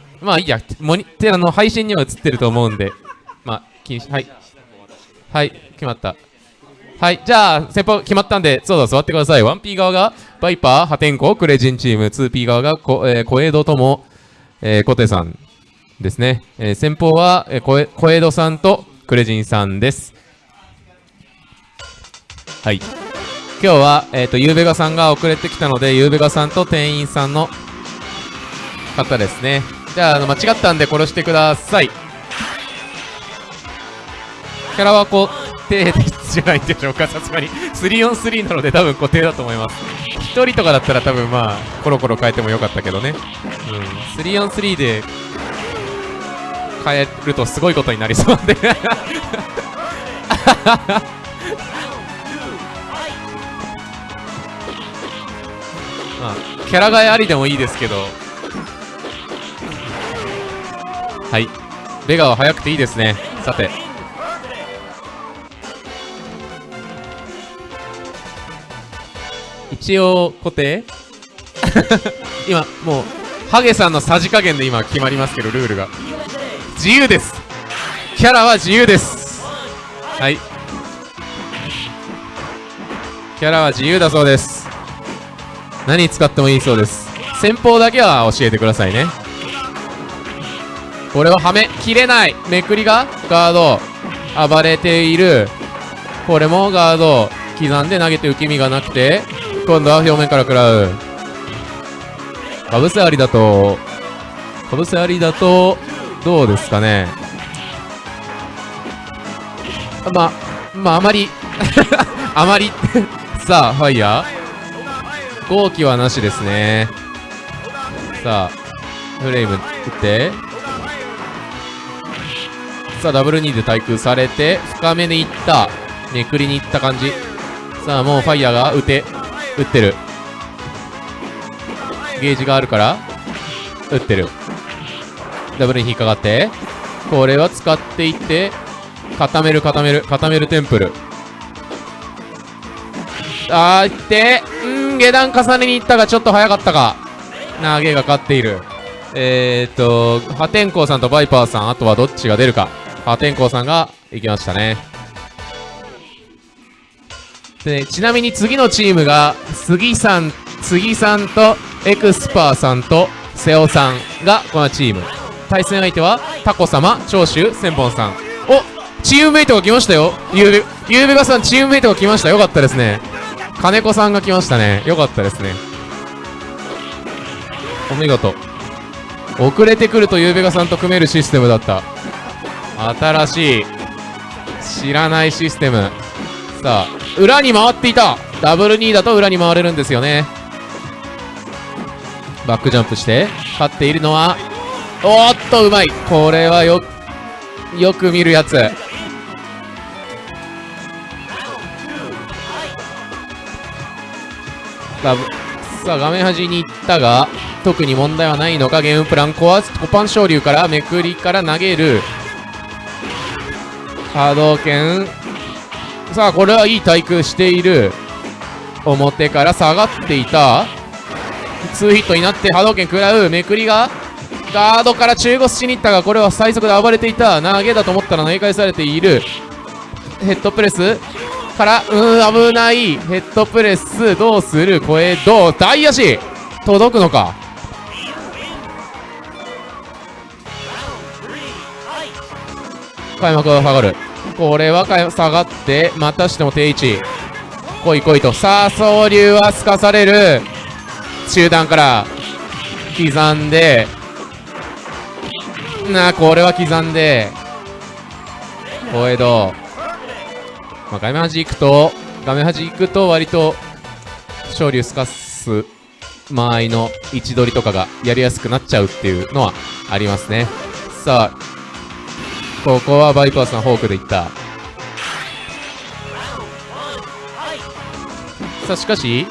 まあいいや、モニテあの配信には映ってると思うんで、まあ、気にし、はい。はい、決まった。はい、じゃあ、先方決まったんで、そうだ、座ってください。1P 側が、バイパー、破天荒、クレジンチーム、2P 側が、こえー、小江戸とも、えー、コテさんですね。えー、先方は、えー、小江小江戸さんとクレジンさんです。はい。今日は、えっ、と、ゆうべがさんが遅れてきたので、ゆうべがさんと店員さんの方ですね。じゃあ、あの間違ったんで殺してください。キャラは固定じゃないんでしょうか、さすがに。3on3 なので多分固定だと思います。1人とかだったら多分まあ、コロコロ変えてもよかったけどね。うん。3on3 で変えるとすごいことになりそうなんで。まあ、キャラ替えありでもいいですけど。はい。ベガは早くていいですね。さて。一応固定？今もうハゲさんのさじ加減で今決まりますけどルールが。自由です。キャラは自由です。はい。キャラは自由だそうです。何使ってもいいそうです。先方だけは教えてくださいね。これははめ切れないめくりがガード暴れている。これもガード刻んで投げて受け身がなくて今度は表面から食らう。かぶせありだとかぶせありだとどうですかね。ままああまりあまり。さあファイヤー。後期はなしですね。さあフレーム打って。さあダブル2で対空されて深めにいった。めくりにいった感じ。さあもうファイヤーが打て打ってる。ゲージがあるから打ってる。ダブルに引っかかってこれは使っていって固める固める固めるテンプル。あーいってうん下段重ねに行ったがちょっと早かったか。投げが勝っている。えー、っと破天荒さんとバイパーさんあとはどっちが出るか。破天荒さんが行きましたね。でちなみに次のチームが杉さん杉さんとエクスパーさんと瀬尾さんがこのチーム。対戦相手はタコ様長州千本さん。おチームメイトが来ましたよ。ゆうべゆうべがさんチームメイトが来ました。よかったですね。金子さんが来ましたね。よかったですね。お見事。遅れてくるとゆうべがさんと組めるシステムだった。新しい知らないシステム。さあ裏に回っていた。ダブル2だと裏に回れるんですよね。バックジャンプして勝っているのはおっとうまい。これはよよく見るやつ。さあ画面端に行ったが特に問題はないのか。ゲームプランコアコパン昇竜からめくりから投げる。波動拳さあこれはいい対空している表から下がっていた。2ヒットになって波動拳食らうめくりがガードから中腰しに行ったがこれは最速で暴れていた。投げだと思ったら投げ返されている。ヘッドプレス。からうーん危ない。ヘッドプレス。どうする？小江戸大足。届くのか？開幕が下がる。これは下がってまたしても定位置。来い来いと。さあ総流はすかされる。中段から。刻んで。なあこれは刻んで。小江戸、まあ、画面端行くと画面端行くと割と昇竜すかす。間合いの位置取りとかがやりやすくなっちゃうっていうのはありますね。さあここはバイパーさんフォークでいった。さあしかし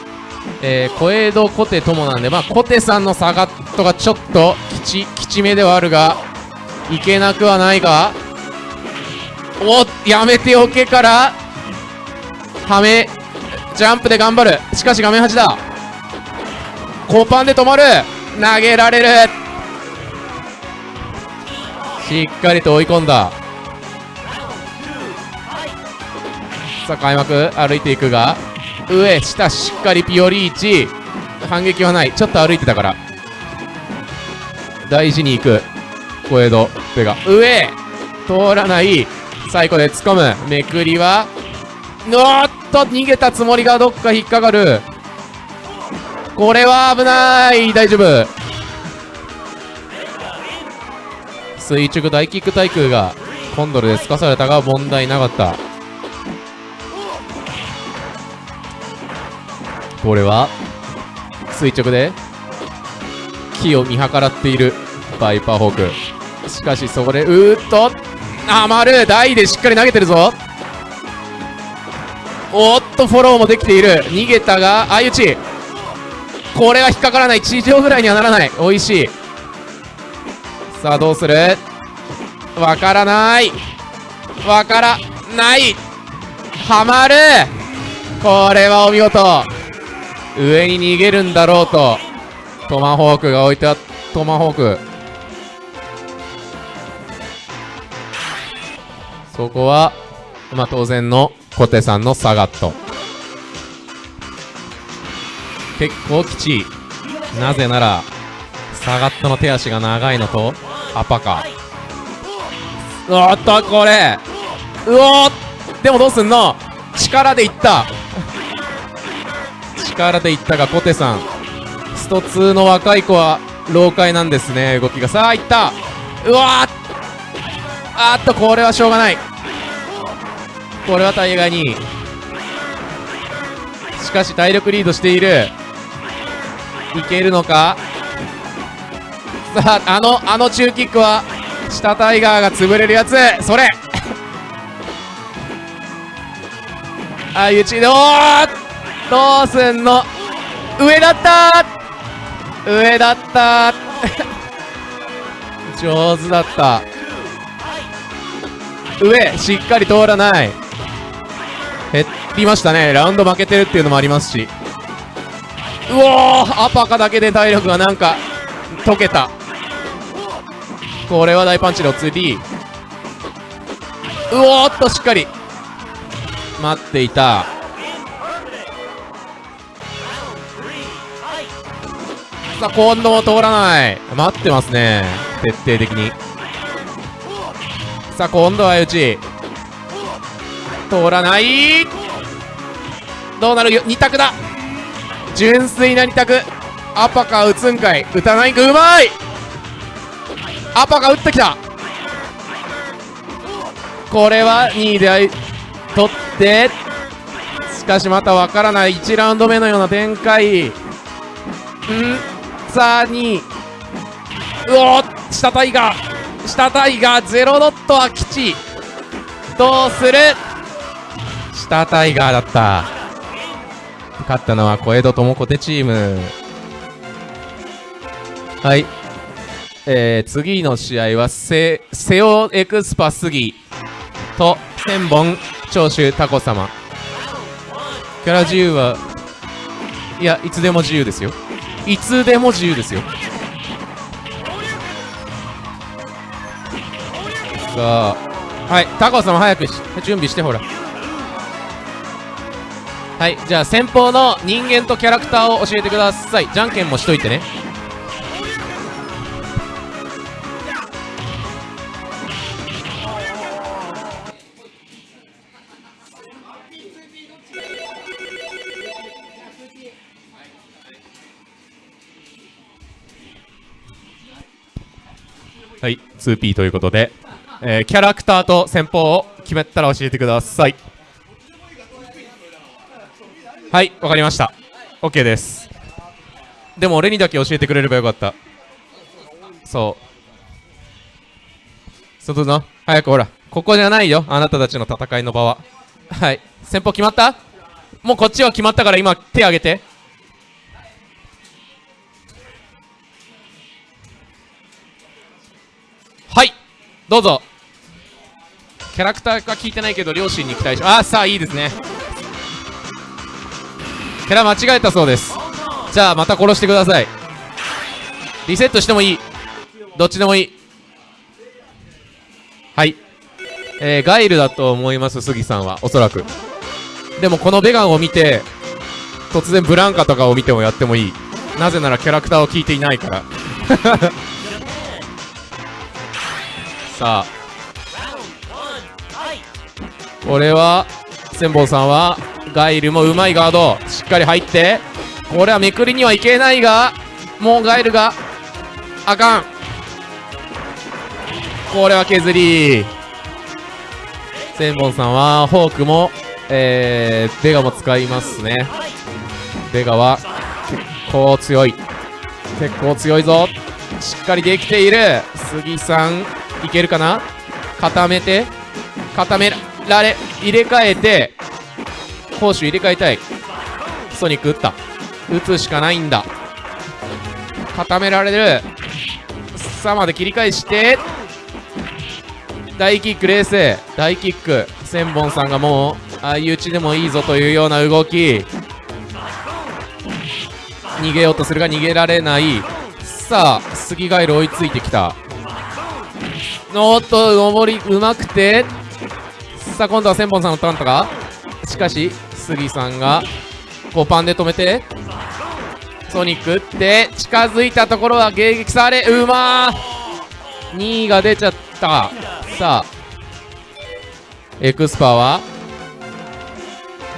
えー、小江戸小手ともなんでまあ小手さんのサガットがちょっときちきちめではあるがいけなくはないがおやめておけからはめジャンプで頑張る。しかし画面端だ。コパンで止まる。投げられる。しっかりと追い込んだ。さあ開幕歩いていくが上下しっかりピオリーチ。反撃はない。ちょっと歩いてたから。大事に行く。小江戸ペガ。上通らない。最後で突っ込む。めくりはおっと逃げたつもりがどっか引っかかる。これは危ない。大丈夫。垂直大キック対空がコンドルで透かされたが問題なかった。これは垂直で木を見計らっているバイパーホーク。しかしそこでうーっと余る台でしっかり投げてるぞ。おっとフォローもできている。逃げたが相打ち。これは引っかからない。地上ぐらいにはならない。美味しい。さあどうする？わからない。わからない。はまる。これはお見事。上に逃げるんだろうと。トマホークが置いてあったトマホーク。そこはまあ当然の小手さんのサガット。結構きちい。なぜならサガットの手足が長いのと。アパカ。おっとこれ。うおーでもどうすんの？力でいった。力でいったが小手さん。スト2の若い子は老快なんですね。動きがさあいった。うわーあーっとこれはしょうがない。これは大概に。しかし体力リードしている。いけるのか？さああのあの中キックは下タイガーが潰れるやつ。それ。あいうちでおーどうすんの上だった。上だった。上手だった。上しっかり通らない。減りましたね。ラウンド負けてるっていうのもありますし。うおーアパカだけで体力がなんか溶けた。これは大パンチの 2D うおーっとしっかり。待っていた。さあ今度も通らない。待ってますね。徹底的に。さあ今度は相打ち通らない。どうなる？よ2択だ。純粋な2択。アパカ打つんかい。打たない。んかうまい。アパカ打ってきた。これは2位で取って。しかしまたわからない。1ラウンド目のような展開。ん。さあ2位うお下タイガー。下タイガーゼロドットは吉。どうする？下タイガーだった。勝ったのは小江戸智子手チーム。はい。えー、次の試合はセセオエクスパ杉と千本長州タコ様。キャラ自由はいやいつでも自由ですよ。いつでも自由ですよ。さあはいタコ様早く準備してほら。はいじゃあ先方の人間とキャラクターを教えてください。じゃんけんもしといてね。2P ということで、えー、キャラクターと先方を決めたら教えてください。はいわかりました。OK です。でも俺にだけ教えてくれればよかった。そう。外の早くほらここじゃないよ。あなたたちの戦いの場は。はい。先方決まった？もうこっちは決まったから今手挙げて。はいどうぞ。キャラクターが聞いてないけど両親に期待しああさあいいですね。キャラ間違えたそうです。じゃあまた殺してください。リセットしてもいい。どっちでもいい。えー、ガイルだと思います杉さんは。おそらく。でもこのベガンを見て突然ブランカとかを見てもやってもいい。なぜならキャラクターを聞いていないから。さあ。これは千本さんはガイルもうまいガード。しっかり入って。これはめくりにはいけないがもうガイルがあかん。これは削り。千本さんはフォークもえー、ベガも使いますね。ベガは結構強い。結構強いぞ。しっかりできている。杉さん。いけるかな？固めて固められ入れ替えて攻守入れ替えたい。ソニック打った。打つしかないんだ。固められる。さあまで切り返して大キック冷静。大キック。千本さんがもう相打ちでもいいぞというような動き。逃げようとするが逃げられない。さあ杉ガイル追いついてきた。おっと上りうまくて。さあ今度は千本さんのターンとかしかし杉さんが5パンで止めて。ソニック打って近づいたところは迎撃されうまー。2位が出ちゃった。さあエクスパーは？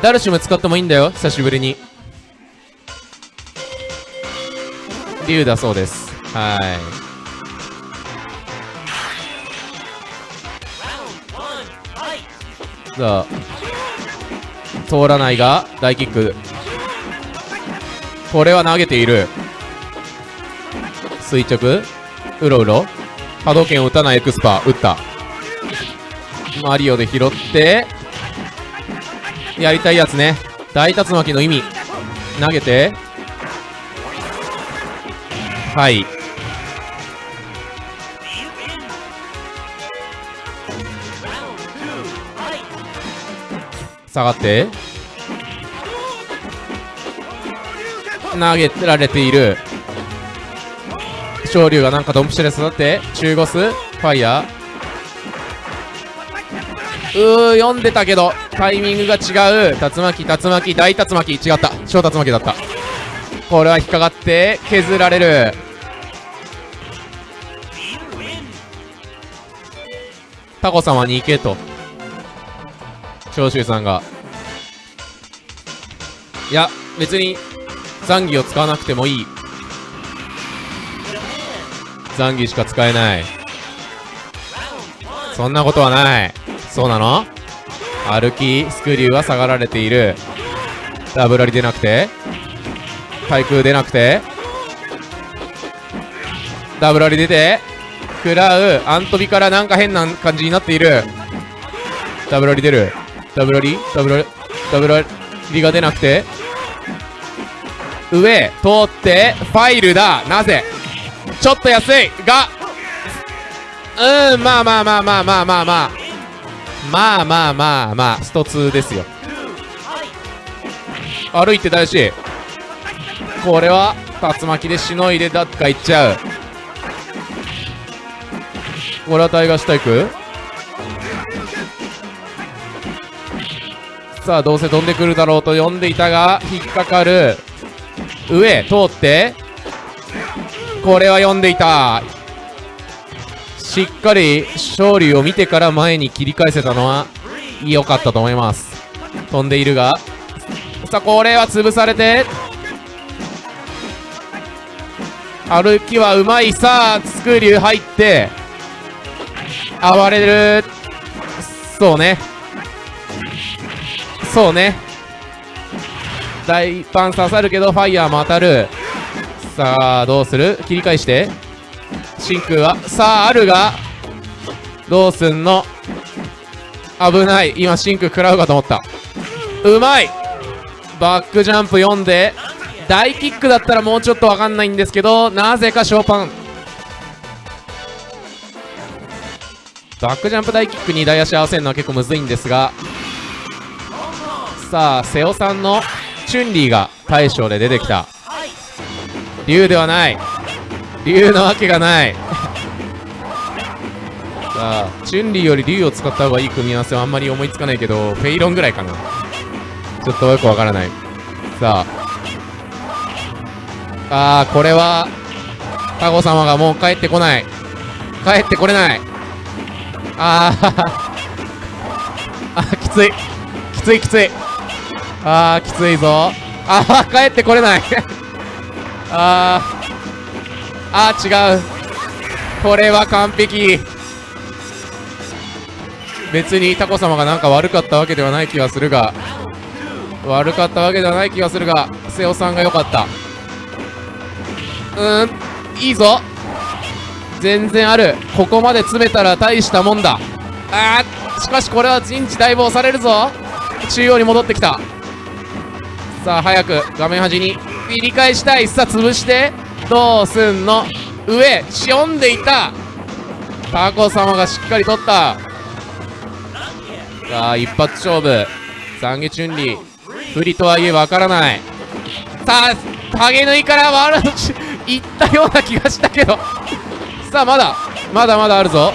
ダルシム使ってもいいんだよ久しぶりに。竜だそうです。はい。さあ通らないが大キック。これは投げている。垂直。うろうろ。波動拳を打たないエクスパー。打った。マリオで拾って。やりたいやつね。大竜巻の意味。投げて。はい。下がって。投げられている。昇竜がなんかドンピシャで育って中ゴスファイヤー。うー読んでたけどタイミングが違う。竜巻竜巻大竜巻。違った。小竜巻だった。これは引っかかって削られる。タコ様に行けと。長州さんが。いや別に残儀を使わなくてもいい。残儀しか使えない。そんなことはない。そうなの？歩きスクリューは下がられている。ダブラリ出なくて？対空出なくて？ダブラリ出て？食らう？アントビからなんか変な感じになっている。ダブラリ出る？ダブラリダブラリダブラリが出なくて。上通ってファイルだ。なぜ？ちょっと安いが。うんまあまあまあまあまあまあまあ。まあまあまあまあ。スト2ですよ。歩いて大事これは竜巻でしのいでだっかいっちゃう。これはタイガースタイク？さあどうせ飛んでくるだろうと読んでいたが引っかかる。上通って。これは読んでいた。しっかり勝利を見てから前に切り返せたのは良かったと思います。飛んでいるが。さあこれは潰されて。歩きはうまい。さあスクリュー入って。暴れる。そうね。そうね。大パン刺さるけどファイヤーも当たる。さあどうする？切り返して。真空はさああるがどうすんの？危ない。今真空食らうかと思った。うまい。バックジャンプ読んで。大キックだったらもうちょっと分かんないんですけどなぜかショーパン。バックジャンプ大キックに大足合わせるのは結構むずいんですがさあ瀬尾さんのチュンリーが大将で出てきた。竜ではない。竜なわけがない。さあチュンリーより竜を使った方がいい組み合わせはあんまり思いつかないけどフェイロンぐらいかな。ちょっとよくわからない。さあ。あーこれはタコ様がもう帰ってこない。帰ってこれない。あー。あきつい。きついきつい。あーきついぞ。あー帰ってこれない。あー。あー違う。これは完璧。別にタコ様がなんか悪かったわけではない気がするが。悪かったわけではない気がするが瀬尾さんが良かった。うんいいぞ。全然ある。ここまで詰めたら大したもんだ。あーしかしこれは陣地待望されるぞ。中央に戻ってきた。さあ早く画面端に。切り返したい。さあ潰して。どうすんの？上しおんでいた。タコ様がしっかり取った。さあ一発勝負。懺悔チュンリー。不利とはいえわからない。さあ影縫いからワールドいったような気がしたけど。さあまだ。まだまだあるぞ。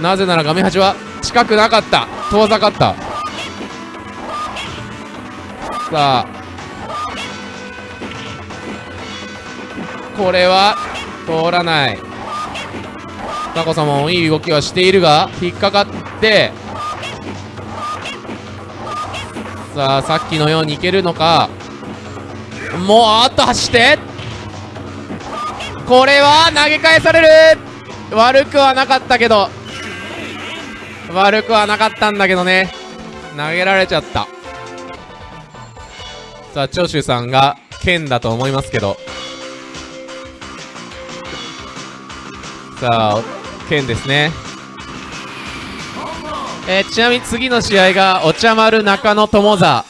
なぜなら画面端は近くなかった。遠ざかった。さあこれは通らない。タコ様もいい動きはしているが引っかかって。さあさっきのようにいけるのか。もうあっと走って。これは投げ返される。悪くはなかったけど。悪くはなかったんだけどね。投げられちゃった。さあ長州さんが剣だと思いますけど。さあ剣ですね。えーちなみに次の試合がお茶丸中野友座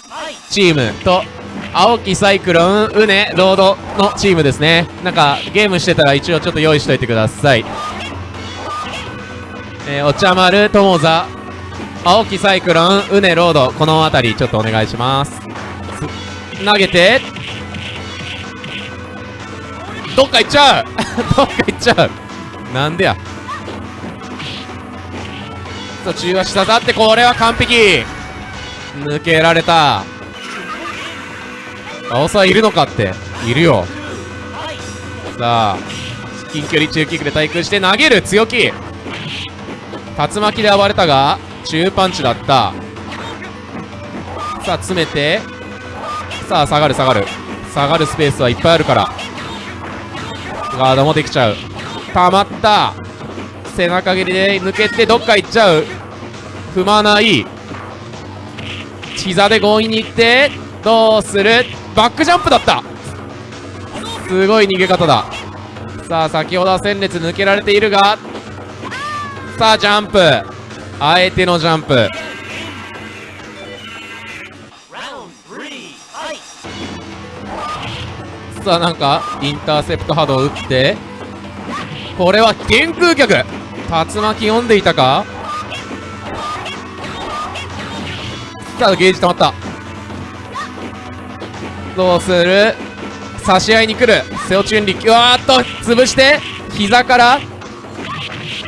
チームと青木サイクロンうねロードのチームですね。なんかゲームしてたら一応ちょっと用意しといてください。えーお茶丸友座青木サイクロンうねロードこの辺りちょっとお願いします。す投げて。どっか行っちゃう。どっか行っちゃうなんでや？さあ中足刺さってこれは完璧。抜けられた。青さいるのかって。いるよ。さあ近距離中キックで対空して投げる強気。竜巻で暴れたが中パンチだった。さあ詰めて。さあ下がる下がる。下がるスペースはいっぱいあるから。ガードもできちゃう。たまった。背中蹴りで抜けてどっか行っちゃう。踏まない。膝で強引に行ってどうする。バックジャンプだった。すごい逃げ方だ。さあ先ほどは戦列抜けられているが。さあジャンプ。あえてのジャンプ。さあなんかインターセプト波動を打って。これは原空脚竜巻読んでいたか？さあゲージ溜まった。どうする？差し合いに来る。セオチュンリうわーっと潰して膝から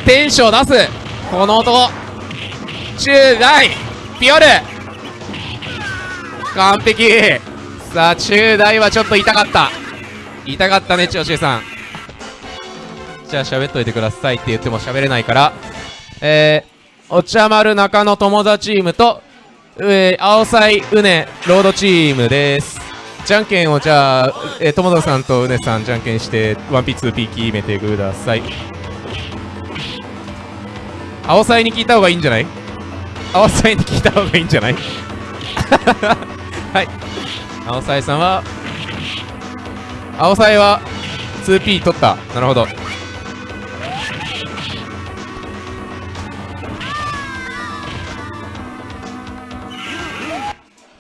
テンション出す。この男。中大。ピオル。完璧。さあ中大はちょっと痛かった。痛かったね長州さん。じゃ喋っといてくださいって言っても喋れないから。えー、お茶丸中野友達チームと、えー、青菜うねロードチームです。じゃんけんをじゃあ、えー、友田さんとうねさんじゃんけんして 1P2P 決めてください。青菜に聞いた方がいいんじゃない？青菜に聞いた方がいいんじゃない？はい。青菜さんは青菜は 2P 取った。なるほど。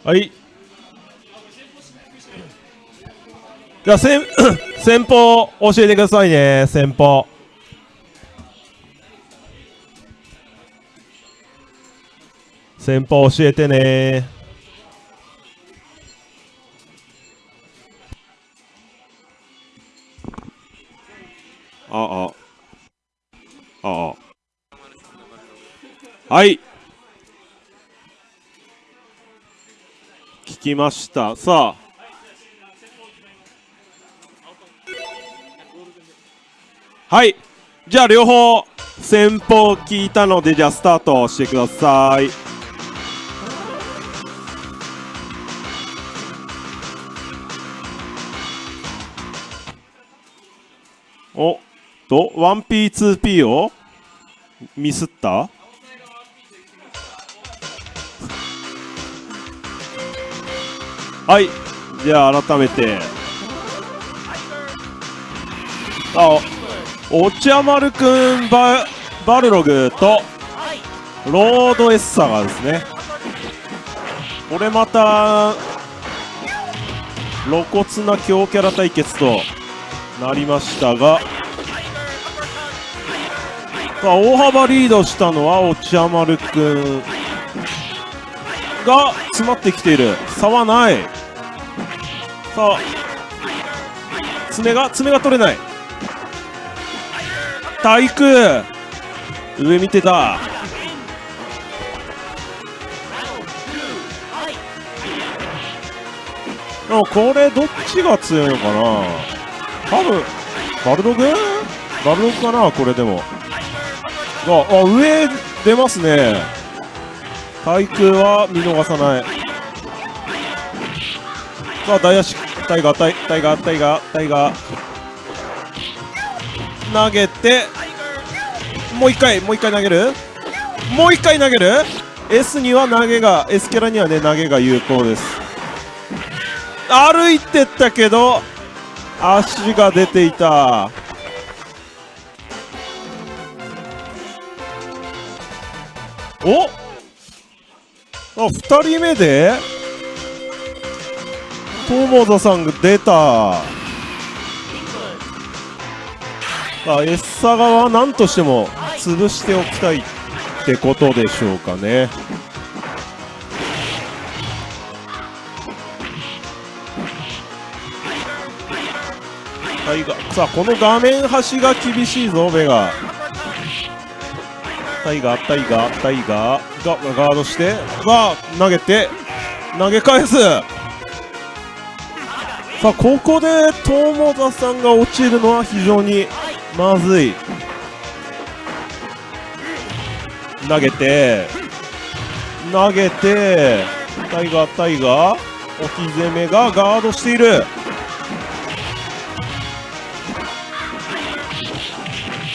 はい。じゃあ、先、先方教えてくださいね、先方。先方教えてねああ。ああ。はいきました。さあ。はい。じゃあ両方先方聞いたのでじゃあスタートしてください。おっと 1P2P をミスった？はい。じゃあ改めて。あお茶丸くんババルログとロードエッサがですね。これまた露骨な強キャラ対決となりましたが大幅リードしたのはお茶丸くん。が詰まってきている。差はない。さあ。爪が爪が取れない。体育上見てた。でもこれどっちが強いのかな。多分バルログ？バルログかなこれでも。ああ上出ますね。対空は見逃さない。さあ大足タイガータイガータイガータイガー。投げてもう一回もう一回投げる？もう一回投げる？S には投げが S キャラにはね投げが有効です。歩いてったけど足が出ていた。お？っあ2人目で？友田さんが出た。あエッサ側は何としても潰しておきたいってことでしょうかね。さあこの画面端が厳しいぞベガ。タイガータイガータイガーがガードしてが投げて投げ返すさあここで友田さんが落ちるのは非常にまずい投げて投げてタイガータイガー置き攻めがガードしている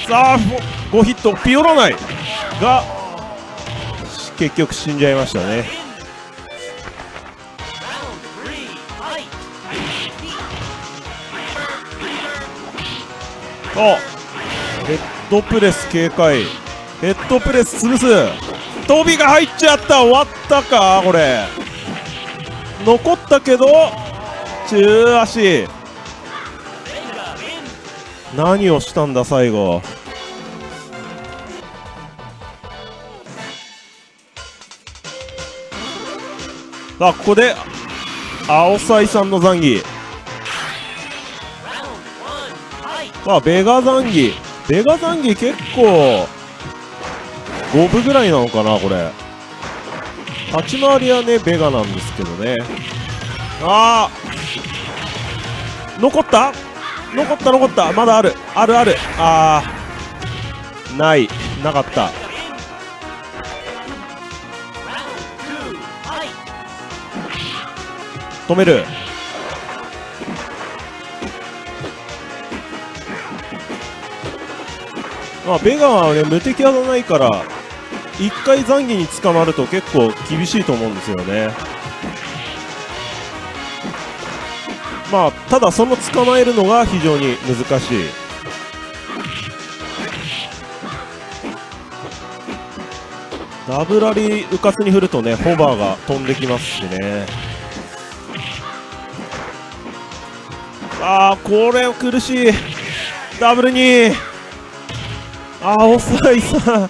さあ5ヒットピオらないが結局死んじゃいましたね。あヘッドプレス警戒。ヘッドプレス潰す飛びが入っちゃった。終わったかこれ。残ったけど中足。何をしたんだ最後。あここで青サイさんのザンギさあベガザンギベガザンギ結構5分ぐらいなのかなこれ。立ち回りはねベガなんですけどね。ああ残った？残った残った。まだある。あるある。ああない。なかった。止める。まあベガはね無敵技ないから一回残儀に捕まると結構厳しいと思うんですよね。まあただその捕まえるのが非常に難しい。ダブラリうかつに振るとねホバーが飛んできますしね。ああこれ苦しい。ダブルに。ああ遅いさ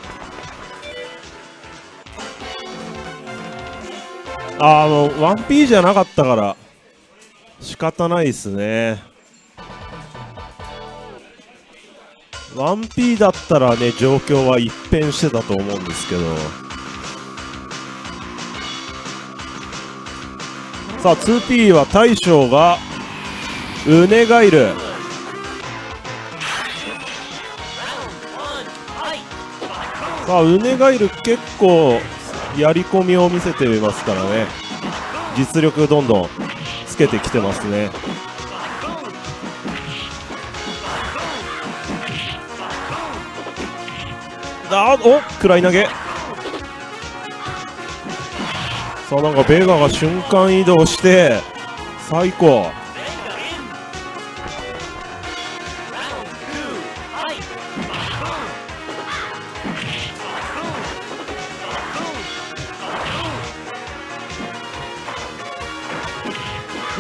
ああもう 1P じゃなかったから。仕方ないっすね。1P だったらね状況は一変してたと思うんですけど。さあ 2P は大将がウネガイルさあウネガイル結構やり込みを見せていますからね。実力どんどんつけてきてますね。あお食らい投げ。さあなんかベガが瞬間移動して最高。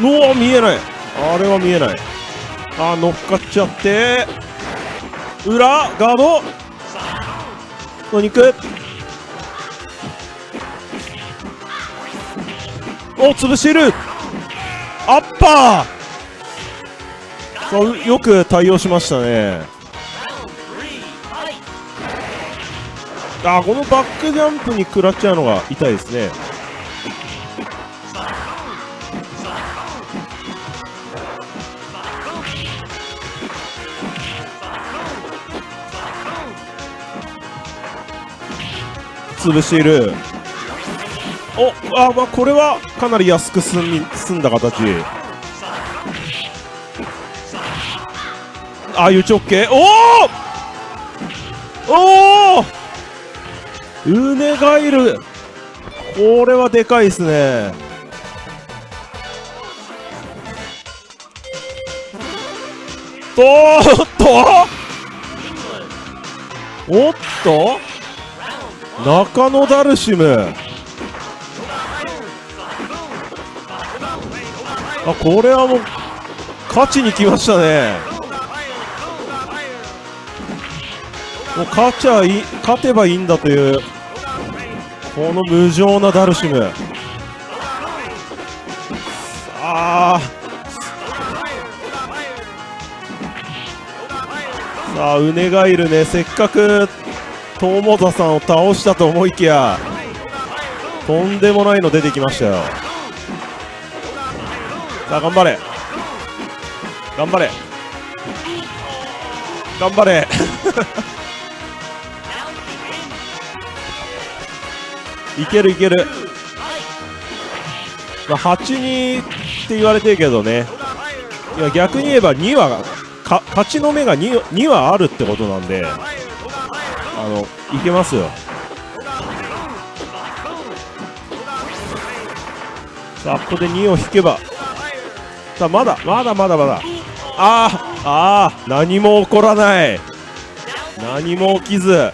おお見えない。あれは見えない。あー乗っかっちゃって。裏ガード。お肉お潰している。アッパー。そうよく対応しましたね。あーこのバックジャンプに食らっちゃうのが痛いですね。潰している。おあまあこれはかなり安く済み済んだ形。ああいう直径おおおおウネガイルこれはでかいですね。とーっと？おっと？中野ダルシム。あこれはもう勝ちに来ましたね。もう勝ちゃい勝てばいいんだというこの無情なダルシム。ああ。さあウネガイルね。せっかく友田さんを倒したと思いきやとんでもないの出てきましたよ。さあ頑張れ。頑張れ。頑張れ。いけるいける、まあ、8-2って言われてるけどね。いや逆に言えば2はか勝ちの目が 2, 2はあるってことなんで。あのいけますよ。さあここで2を引けば。さあまだまだまだまだ。あーあー何も起こらない。何も起きず。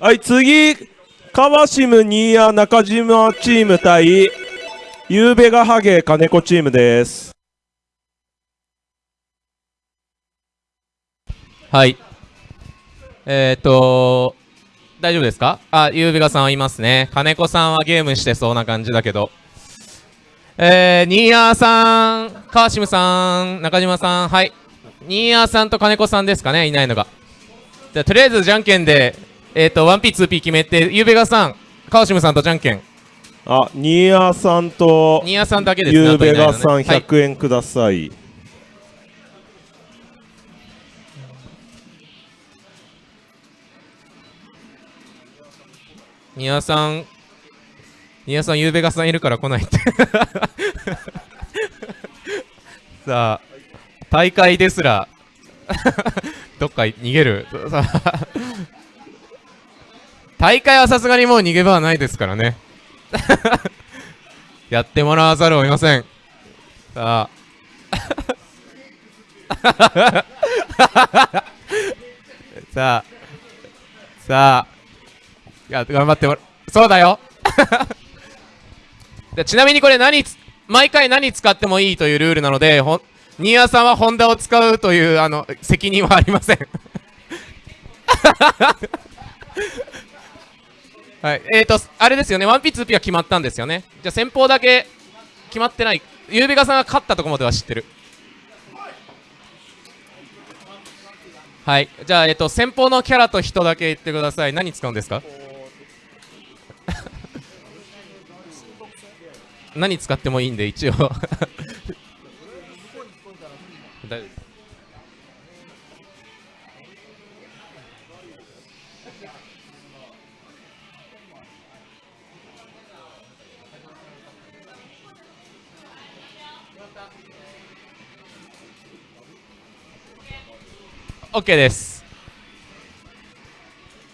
はい次。カワシムニーヤ中島チーム対ゆうべがハゲ金子チームです。はい。えっ、ー、と大丈夫ですか？あ、ゆうべがさんはいますね。金子さんはゲームしてそうな感じだけど。えー、ニーヤーさん、川島さん、中島さん、はい。ニーヤーさんと金子さんですかね、いないのが。じゃとりあえずじゃんけんで、えっ、ー、と、1P、2P 決めて、ゆうべがさん、川島さんとじゃんけん。あ、ニーヤーさんと、ニーヤーさんだけですね。ゆうべがさん、100円ください。はいニアさん、ニアさん、ゆうべがさんいるから来ないって さあ、大会ですら どっか逃げる。大会はさすがにもう逃げ場はないですからねやってもらわざるを得ません。さあ。さあ。さあ。いや、頑張ってもらそうだよ でちなみにこれ何毎回何使ってもいいというルールなので、ほ新谷さんはホンダを使うという、あの、責任はありません はい。えーと、あれですよね。1P、2P は決まったんですよね。じゃあ先方だけ決まってない。ゆうべがさんが勝ったとこまでは知ってる。はい。じゃあ、えっ、ー、と、先方のキャラと人だけ言ってください。何使うんですか？何使ってもいいんで一応。大丈夫です OK です。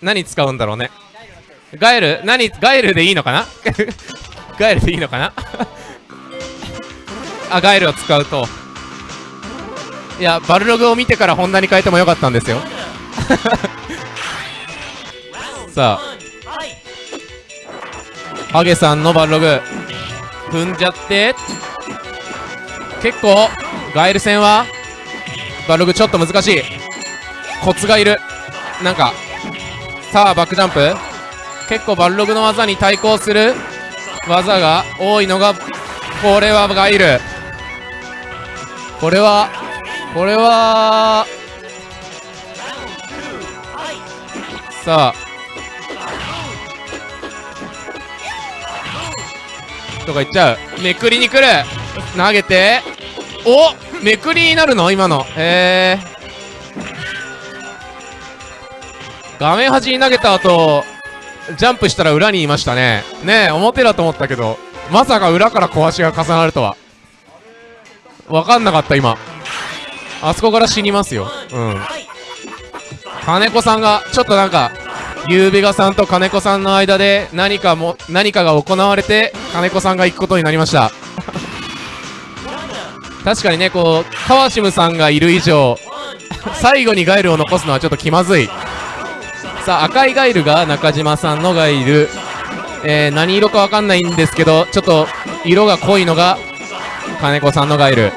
何使うんだろうね。ガエル？何ガエルでいいのかな？ガエルでいいのかな？あガエルを使うと。いやバルログを見てからホンダに変えてもよかったんですよ。さあ。ハゲさんのバルログ。踏んじゃって。結構ガエル戦はバルログちょっと難しい。コツがいる。なんかさあバックジャンプ。結構バルログの技に対抗する。技が多いのがこれはガイルこれはこれはさあ。とか言っちゃう。めくりに来る。投げて。おめくりになるの？今の。へえ画面端に投げた後ジャンプしたら裏にいましたね。ねえ表だと思ったけどまさか裏から小足が重なるとは。分かんなかった今。あそこから死にますよ。うん。金子さんがちょっとなんかゆうべがさんと金子さんの間で何かも何かが行われて金子さんが行くことになりました。確かにねこう川島さんがいる以上最後にガイルを残すのはちょっと気まずい。さあ赤いガイルが中島さんのガイル、えー、何色かわかんないんですけどちょっと色が濃いのが金子さんのガイル。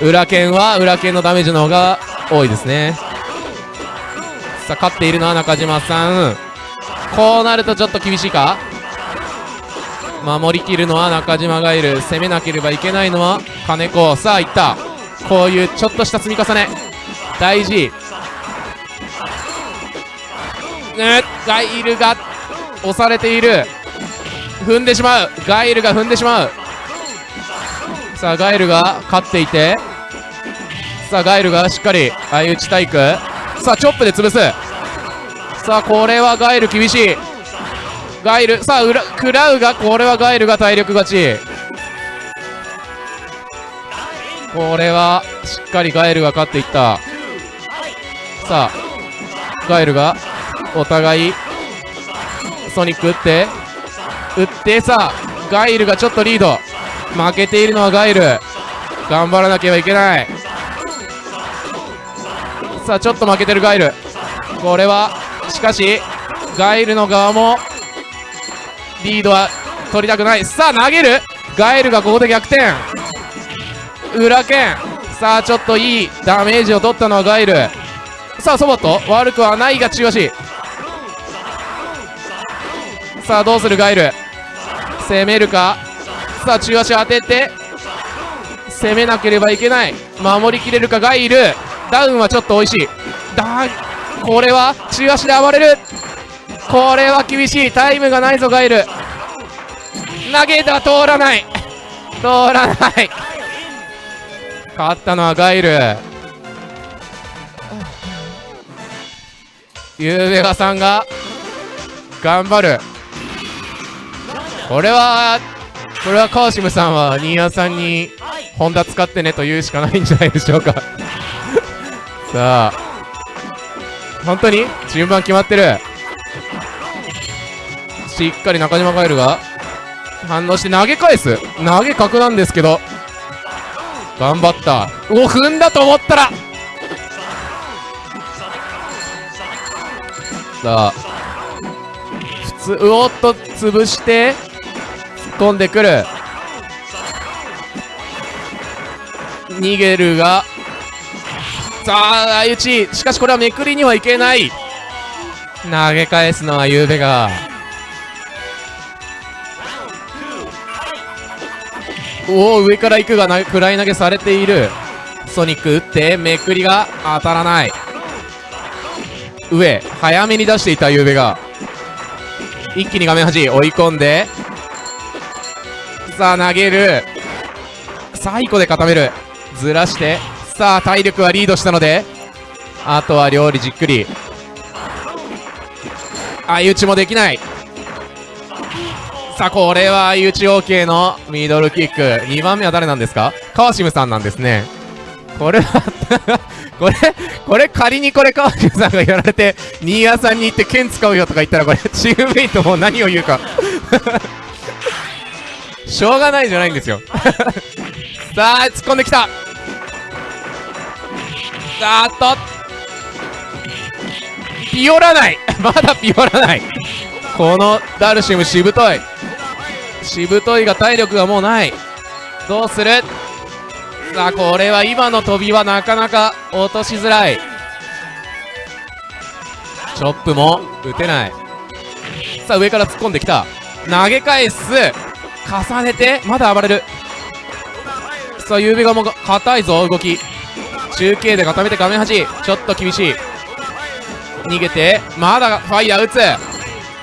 裏剣は裏剣のダメージの方が多いですね。さあ勝っているのは中島さん。こうなるとちょっと厳しいか？守りきるのは中島ガイル。攻めなければいけないのは金子。さあいった。こういうちょっとした積み重ね。大事。ガイルが押されている。踏んでしまう。ガイルが踏んでしまう。さあガイルが勝っていて。さあガイルがしっかり相打ち体育。さあチョップで潰す。さあこれはガイル厳しい。ガイルさあ裏食らうがこれはガイルが体力勝ち。これはしっかりガイルが勝っていった。さあガイルがお互いソニック打って打ってさガイルがちょっとリード。負けているのはガイル。頑張らなければいけない。さあちょっと負けてるガイル。これはしかしガイルの側もリードは取りたくない。さあ投げる。ガイルがここで逆転。裏剣。さあちょっといいダメージを取ったのはガイル。さあソボット。悪くはないが中足さあどうするガイル？攻めるか？さあ中足当てて攻めなければいけない。守りきれるかガイル？ダウンはちょっと美味しい。だこれは中足で暴れる。これは厳しい。タイムがないぞガイル。投げた通らない。通らない。勝ったのはガイル。ゆうべがさんが頑張る。これはこれは川島さんは新谷さんにホンダ使ってねと言うしかないんじゃないでしょうか。さあ。本当に？順番決まってる。しっかり中島ガエルが。反応して投げ返す。投げ角なんですけど。頑張った。お踏んだと思ったら。さあ。普通うおっと潰して。突っ込んでくる。逃げるが。さあ相打ち。しかしこれはめくりにはいけない。投げ返すのはゆうべが。おお上から行くがなフライ投げされている。ソニック打ってめくりが当たらない。上早めに出していたゆうべが。一気に画面端追い込んで。さあ投げる。最後で固める。ずらして。さあ体力はリードしたので。あとは料理じっくり。相打ちもできない。さあこれは相打ち OK のミドルキック。2番目は誰なんですか？川島さんなんですね。これは これこれ仮にこれ川島さんがやられて新谷さんに行って剣使うよとか言ったらこれチームメイトも何を言うか。しょうがないじゃないんですよ。さあ突っ込んできた。さあっと。ピオらない。まだピオらない。このダルシムしぶとい。しぶといが体力がもうない。どうする？さあこれは今の飛びはなかなか落としづらい。チョップも打てない。さあ上から突っ込んできた。投げ返す。重ねてまだ暴れる。さあゆうべがも硬いぞ動き。中継で固めて画面端。ちょっと厳しい。逃げてまだファイヤー打つ。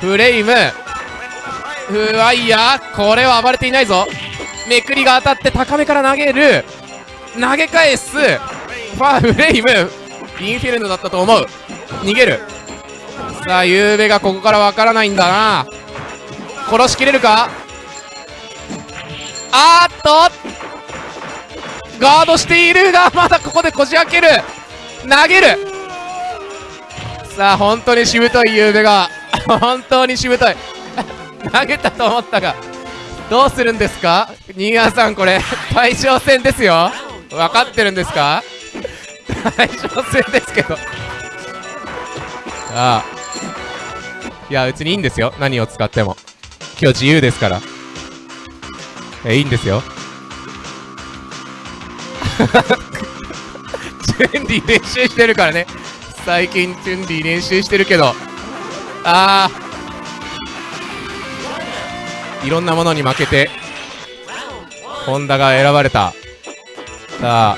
フレイム。フワイヤー。これは暴れていないぞ。めくりが当たって高めから投げる。投げ返す。ファーフレイム。インフィルノだったと思う。逃げる。さあゆうべがここからわからないんだな。殺しきれるか？あーっと。ガードしているがまだここでこじ開ける。投げる。さあ本当にしぶといゆうべが。本当にしぶとい。投げたと思ったが。どうするんですか？新川さんこれ。対象戦ですよ。分かってるんですか？対象戦ですけど。ああ。いや別にいいんですよ。何を使っても。今日自由ですから。えいいんですよ。チュンリー練習してるからね。最近チュンリー練習してるけど。ああいろんなものに負けてホンダが選ばれた。さあ。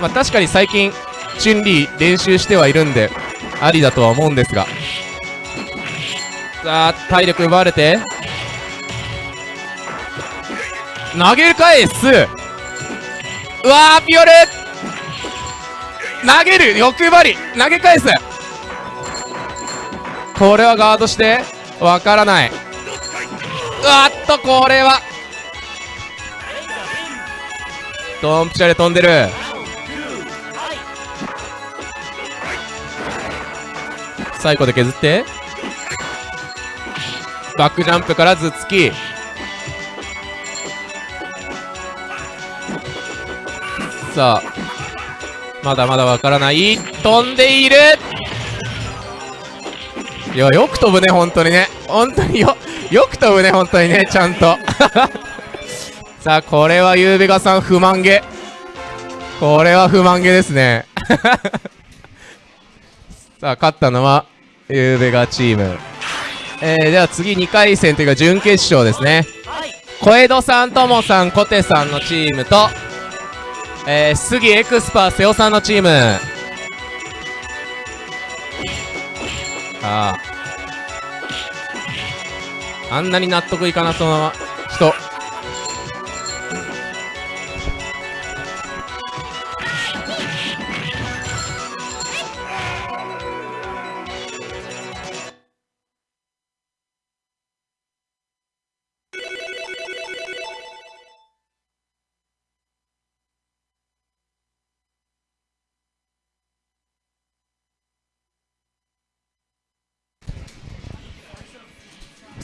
まあ確かに最近チュンリー練習してはいるんでありだとは思うんですが。さあ体力奪われて。投げ返すうわーピオル投げる。欲張り。投げ返す。これはガードして。わからない。うわっとこれは。ドンピシャで飛んでる。最後で削って。バックジャンプから頭突き。さあまだまだわからない。飛んでいる。いやよく飛ぶね本当にね。本当によよく飛ぶね本当にねちゃんと。さあこれはゆうべがさん不満げ。これは不満げですね。さあ勝ったのはゆうべがチーム。えー、では次2回戦というか準決勝ですね。小江戸さんともさん小手さんのチームとえー、杉エクスパー瀬尾さんのチーム。ああ。あんなに納得いかなそうな人。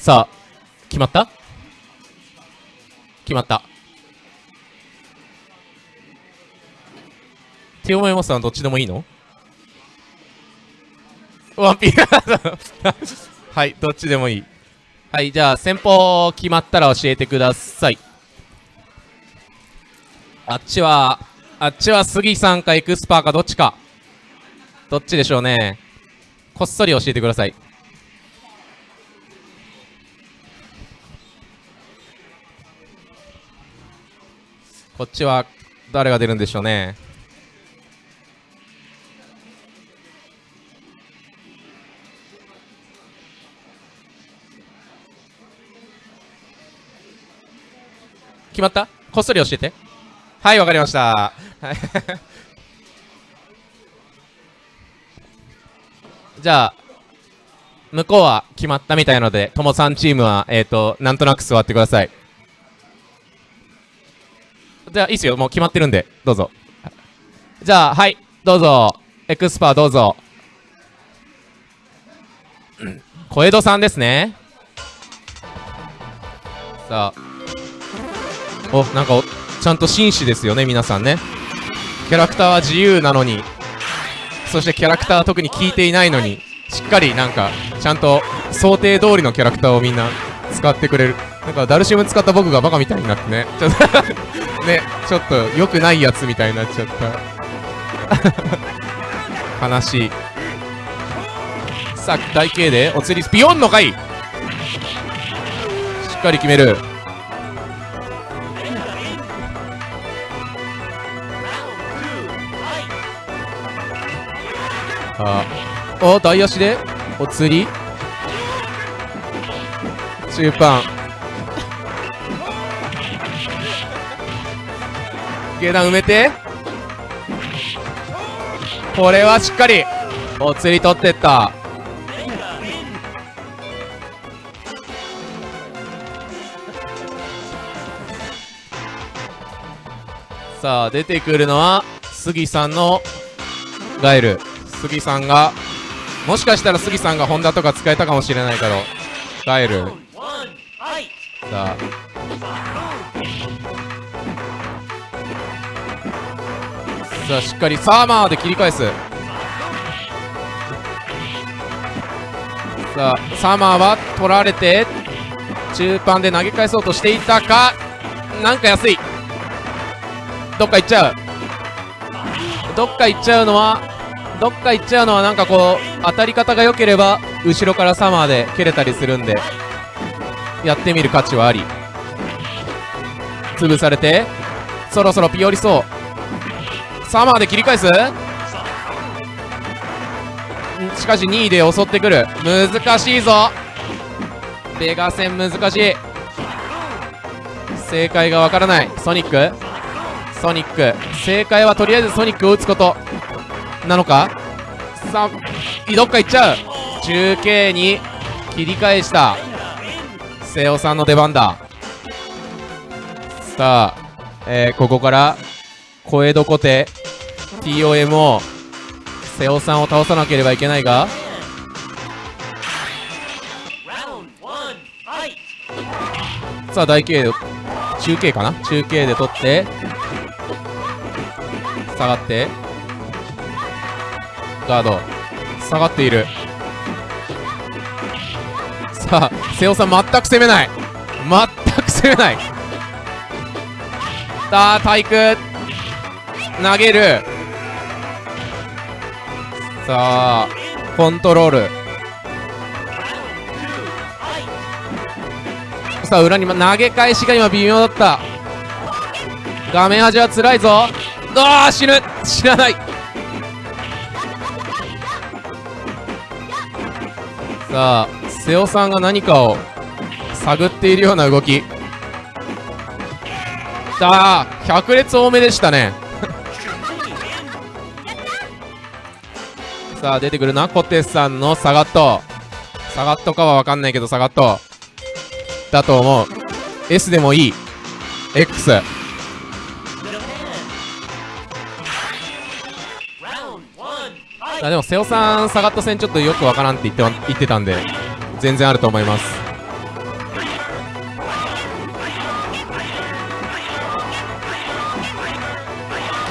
さあ決まった？決まった。手思いますさんどっちでもいいの？ワンピーはいどっちでもいい。はいじゃあ先方決まったら教えてください。あっちはあっちは杉さんかエクスパーかどっちか。どっちでしょうね。こっそり教えてください。こっちは誰が出るんでしょうね。決まった？こっそり教えて。はいわかりました。じゃあ向こうは決まったみたいなのでともさんチームはえっ、ー、となんとなく座ってください。じゃあいいっすよ。もう決まってるんで。どうぞ。じゃあはい。どうぞ。エクスパーどうぞ。小江戸さんですね。さあ。おなんかちゃんと紳士ですよね皆さんね。キャラクターは自由なのに。そしてキャラクターは特に聞いていないのに。しっかりなんかちゃんと想定通りのキャラクターをみんな使ってくれる。なんかダルシム使った僕がバカみたいになってね。ちょっと ねちょっと良くないやつみたいになっちゃった。悲しい。さあ大慶でお釣りスピオンの回。しっかり決める。あお大足でお釣り。中盤。下段埋めて。これはしっかりお釣り取ってった。さあ出てくるのは杉さんのガエル。杉さんがもしかしたら杉さんがホンダとか使えたかもしれないけどガエル。さあさあしっかりサーマーで切り返す。さあサーマーは取られて中盤で投げ返そうとしていたかなんか安い。どっか行っちゃう。どっか行っちゃうのはどっか行っちゃうのはなんかこう当たり方が良ければ後ろからサマーで蹴れたりするんでやってみる価値はあり。潰されてそろそろピオリそう。サマーで切り返す。しかし2位で襲ってくる。難しいぞ。ベガ戦難しい。正解がわからない。ソニック。ソニック。正解はとりあえずソニックを打つこと。なのか？さあどっか行っちゃう。中継に切り返した。瀬尾さんの出番だ。さあ、えー、ここから小江戸小手 TOM を瀬尾さんを倒さなければいけないが。さあ大慶中継かな？中継で取って下がって。ガード。下がっている。さあ瀬尾さん全く攻めない。全く攻めない。さあ体育投げる。さあコントロール。さあ裏に投げ返しが今微妙だった。画面端は辛いぞ。ああ死ぬ。死なない。さあ瀬尾さんが何かを探っているような動き。さあ百列多めでしたね。さあ出てくるなコテさんのサガット。サガットかは分かんないけどサガット。だと思う。S でもいい。X あでも瀬尾さんサガット戦ちょっとよくわからんって言って言ってたんで全然あると思います。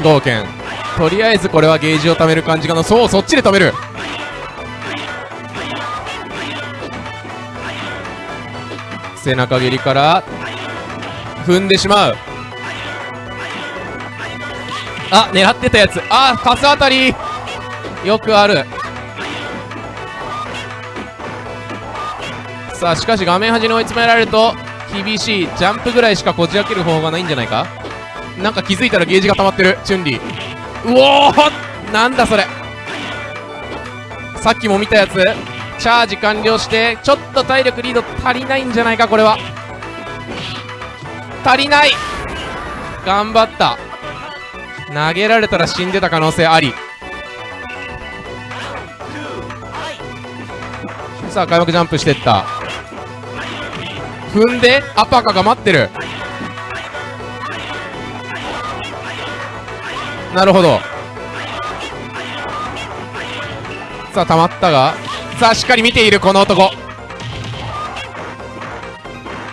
ゴーケンとりあえずこれはゲージを貯める感じかな。そうそっちで止める。背中蹴りから踏んでしまう。あ狙ってたやつ。あパス当たり。よくある。さあしかし画面端に追い詰められると厳しいジャンプぐらいしかこじ開ける方法がないんじゃないか？なんか気づいたらゲージが溜まってる。チュンリー。うおーなんだそれ。さっきも見たやつ。チャージ完了してちょっと体力リード足りないんじゃないかこれは。足りない。頑張った。投げられたら死んでた可能性あり。さあ開幕ジャンプしてった。踏んでアパカが待ってる。なるほど。さあ溜まったがさあしっかり見ているこの男。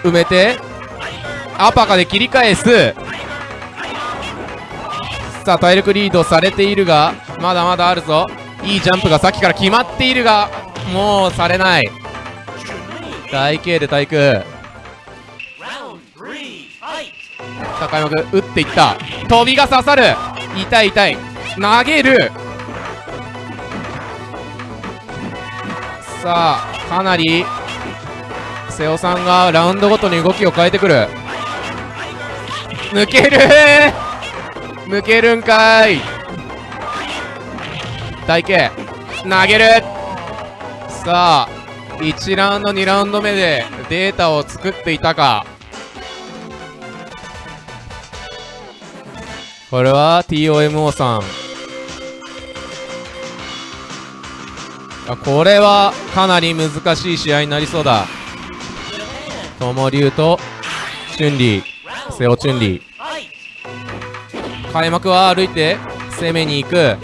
埋めてアパカで切り返す。さあ体力リードされているがまだまだあるぞ。いいジャンプがさっきから決まっているがもうされない。大慶で体育高山君打っていった。飛びが刺さる。痛い痛い。投げる。さあかなり瀬尾さんがラウンドごとに動きを変えてくる。抜ける。抜けるんかい。大慶投げる。さあ1ラウンド2ラウンド目でデータを作っていたか。これは TOMO さん。あこれはかなり難しい試合になりそうだ。友龍とチュンリー瀬尾チュンリー開幕は歩いて攻めに行く。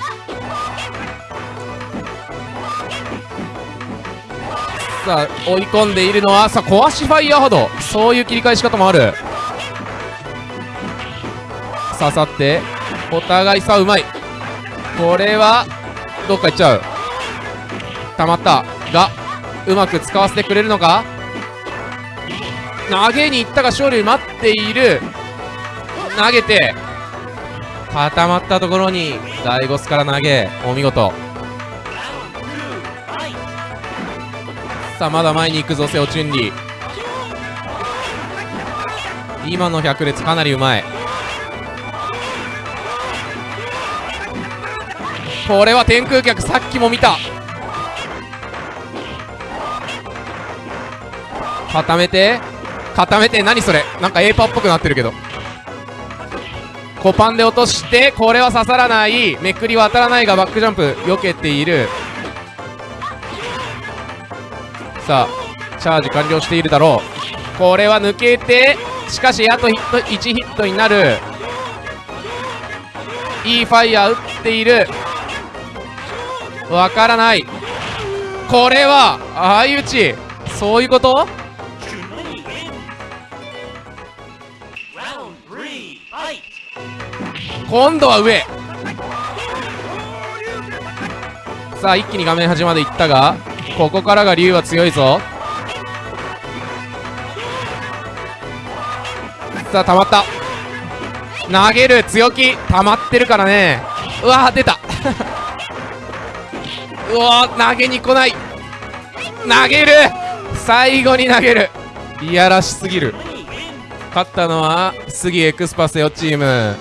さあ追い込んでいるのはさあ壊しファイヤー波動そういう切り返し方もある。刺さってお互いさうまい。これはどっか行っちゃう。溜まった。がうまく使わせてくれるのか？投げに行ったが勝利待っている。投げて固まったところにダイゴスから投げお見事。さあまだ前に行くぞセオチュンリー今の百列かなりうまい。これは天空客さっきも見た。固めて固めて何それ？なんか A パーっぽくなってるけど。コパンで落としてこれは刺さらない。めくりは当たらないがバックジャンプ避けている。さあチャージ完了しているだろう。これは抜けてしかしあとヒット1ヒットになる。いいファイヤー打っている。わからない。これは相打ちそういうこと？今度は上。さあ一気に画面端まで行ったがここからが竜は強いぞ。さあ溜まった。投げる強気。溜まってるからね。うわ出た。うわ投げに来ない。投げる。最後に投げる。いやらしすぎる。勝ったのは杉エクスパセオチーム。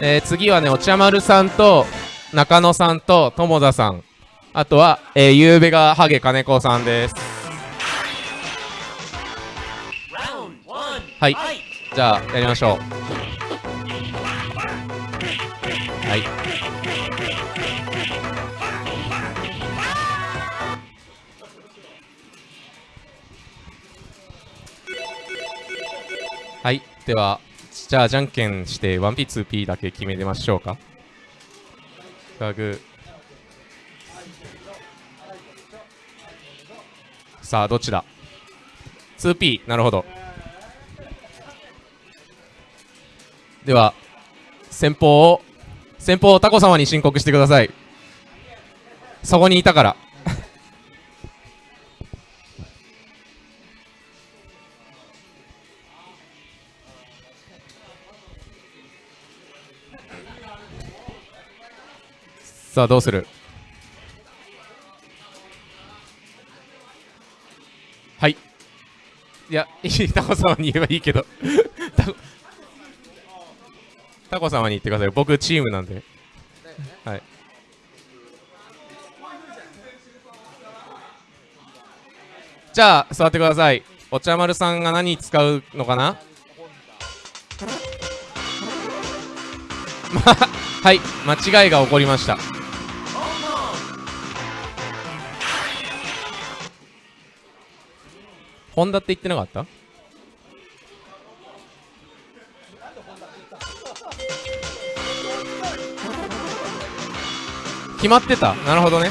えー、次はねお茶丸さんと中野さんと友田さん。あとは、えー、ゆうべがハゲ金子さんです。はい。じゃあやりましょう。はい。ではじゃあじゃんけんして 1P2P だけ決めてましょうか。ガグ。さあどっちだ？2P なるほど。では先方を先方をタコ様に申告してください。そこにいたから。さあどうする？はい。いやいいタコ様に言えばいいけど。タコタコ様に言ってください僕チームなんで。はい。じゃあ座ってください。お茶丸さんが何使うのかな？ま あはい間違いが起こりました。ホンダって言ってなかった？決まってた？なるほどね。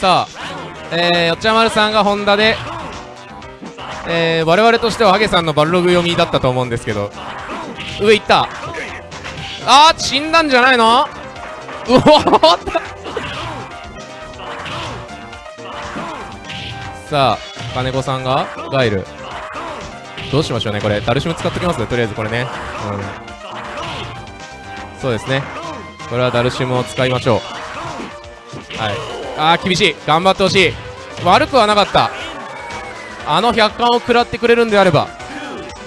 さあえー、よっちゃまるさんがホンダでえー、我々としてはハゲさんのバルログ読みだったと思うんですけど。上行った。あー死んだんじゃないの？うわさあ金子さんがガイル。どうしましょうねこれ。ダルシム使っときますねとりあえずこれね。うん。そうですね。これはダルシムを使いましょう。はい。あー厳しい。頑張ってほしい。悪くはなかった。あの100巻を食らってくれるんであれば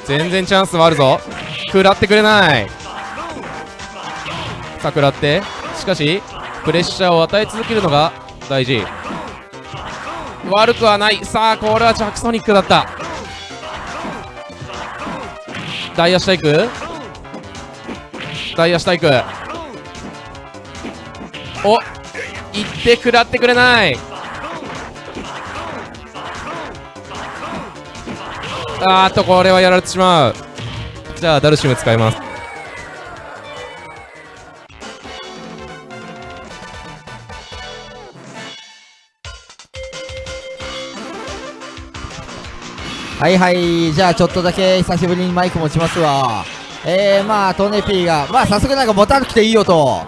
全然チャンスはあるぞ。食らってくれない。さあ食らって。しかしプレッシャーを与え続けるのが大事。悪くはない。さあこれはジャクソニックだった。ダイヤ下行くダイヤ下行くおっ行って食らってくれない。あーっとこれはやられてしまう。じゃあダルシム使います。はいはい、じゃあちょっとだけ久しぶりにマイク持ちますわ。えー、まあ、トネピーが、まあ、早速なんか持たなくていいよと、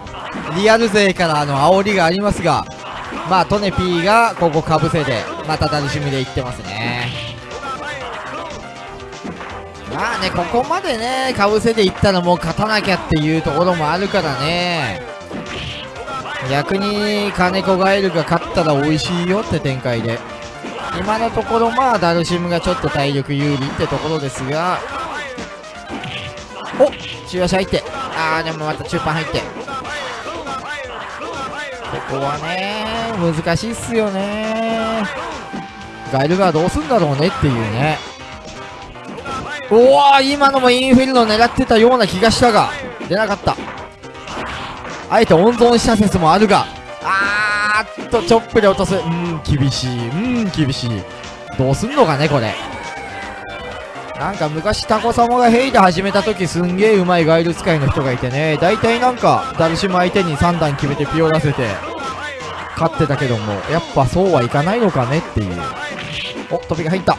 リアル勢からの煽りがありますが、まあ、トネピーがここかぶせて、また楽しみでいってますね。まあね、ここまでね、かぶせでいったらもう勝たなきゃっていうところもあるからね。逆に金子ガエルが勝ったら美味しいよって展開で。今のところまあダルシムがちょっと体力有利ってところですが。お中足入って。ああでもまた中盤入って。ここはね難しいっすよね。ガイルがどうすんだろうねっていうね。おお今のもインフィルノ狙ってたような気がしたが。出なかった。あえて温存した説もあるが。あーっとチョップで落とす。うん厳しい。うん厳しい。どうすんのかねこれ。なんか昔タコ様がヘイで始めた時すんげえうまいガイル使いの人がいてね。大体なんかダルシム相手に3段決めてピオらせて勝ってたけどもやっぱそうはいかないのかねっていう。お飛びが入った。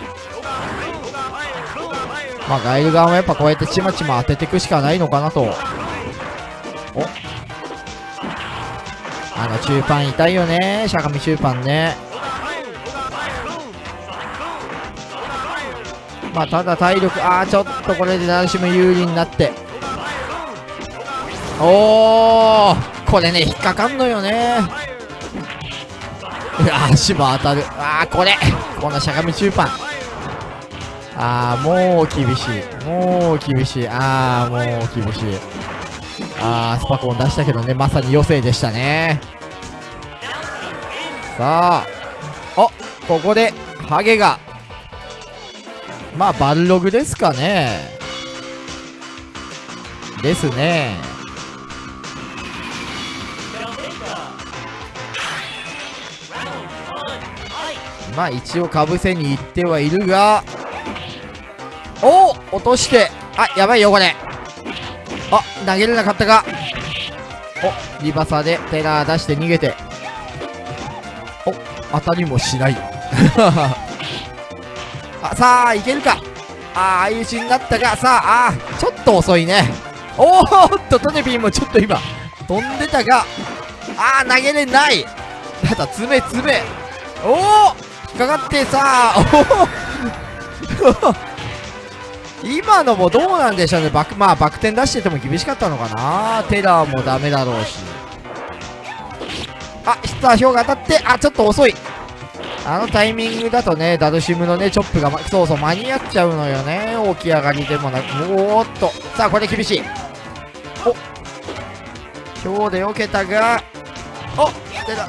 まあガイル側もやっぱこうやってちまちま当てていくしかないのかなと。おあの中盤痛いよね。しゃがみ中盤ね。まあただ体力ああちょっとこれでダルシム有利になって。おおこれね引っかかんのよね。足も当たる。ああこれ。このしゃがみ中盤。ああもう厳しい。もう厳しい。ああもう厳しい。あースパコン出したけどね。まさに余生でしたね。さあおここでハゲが。まあバルログですかね。ですね。まあ一応かぶせに行ってはいるがおお落として。あやばいよこれ。投げれなかったか。お。リバサでテラー出して逃げて。お。当たりもしない。あさあいけるか。ああ相打ちになったがさああちょっと遅いね。おーっとトネピーもちょっと今飛んでたがああ投げれない。ただ詰め詰め。おお引っかかってさあおお今のもどうなんでしょうね。バクまあバク転出してても厳しかったのかな。テラーもダメだろうし。あヒッター票が当たってあちょっと遅い。あのタイミングだとねダルシムのねチョップが、ま、そうそう間に合っちゃうのよね。起き上がりでもなく。おーっと。さあこれ厳しい。お。今日で避けたがおテラ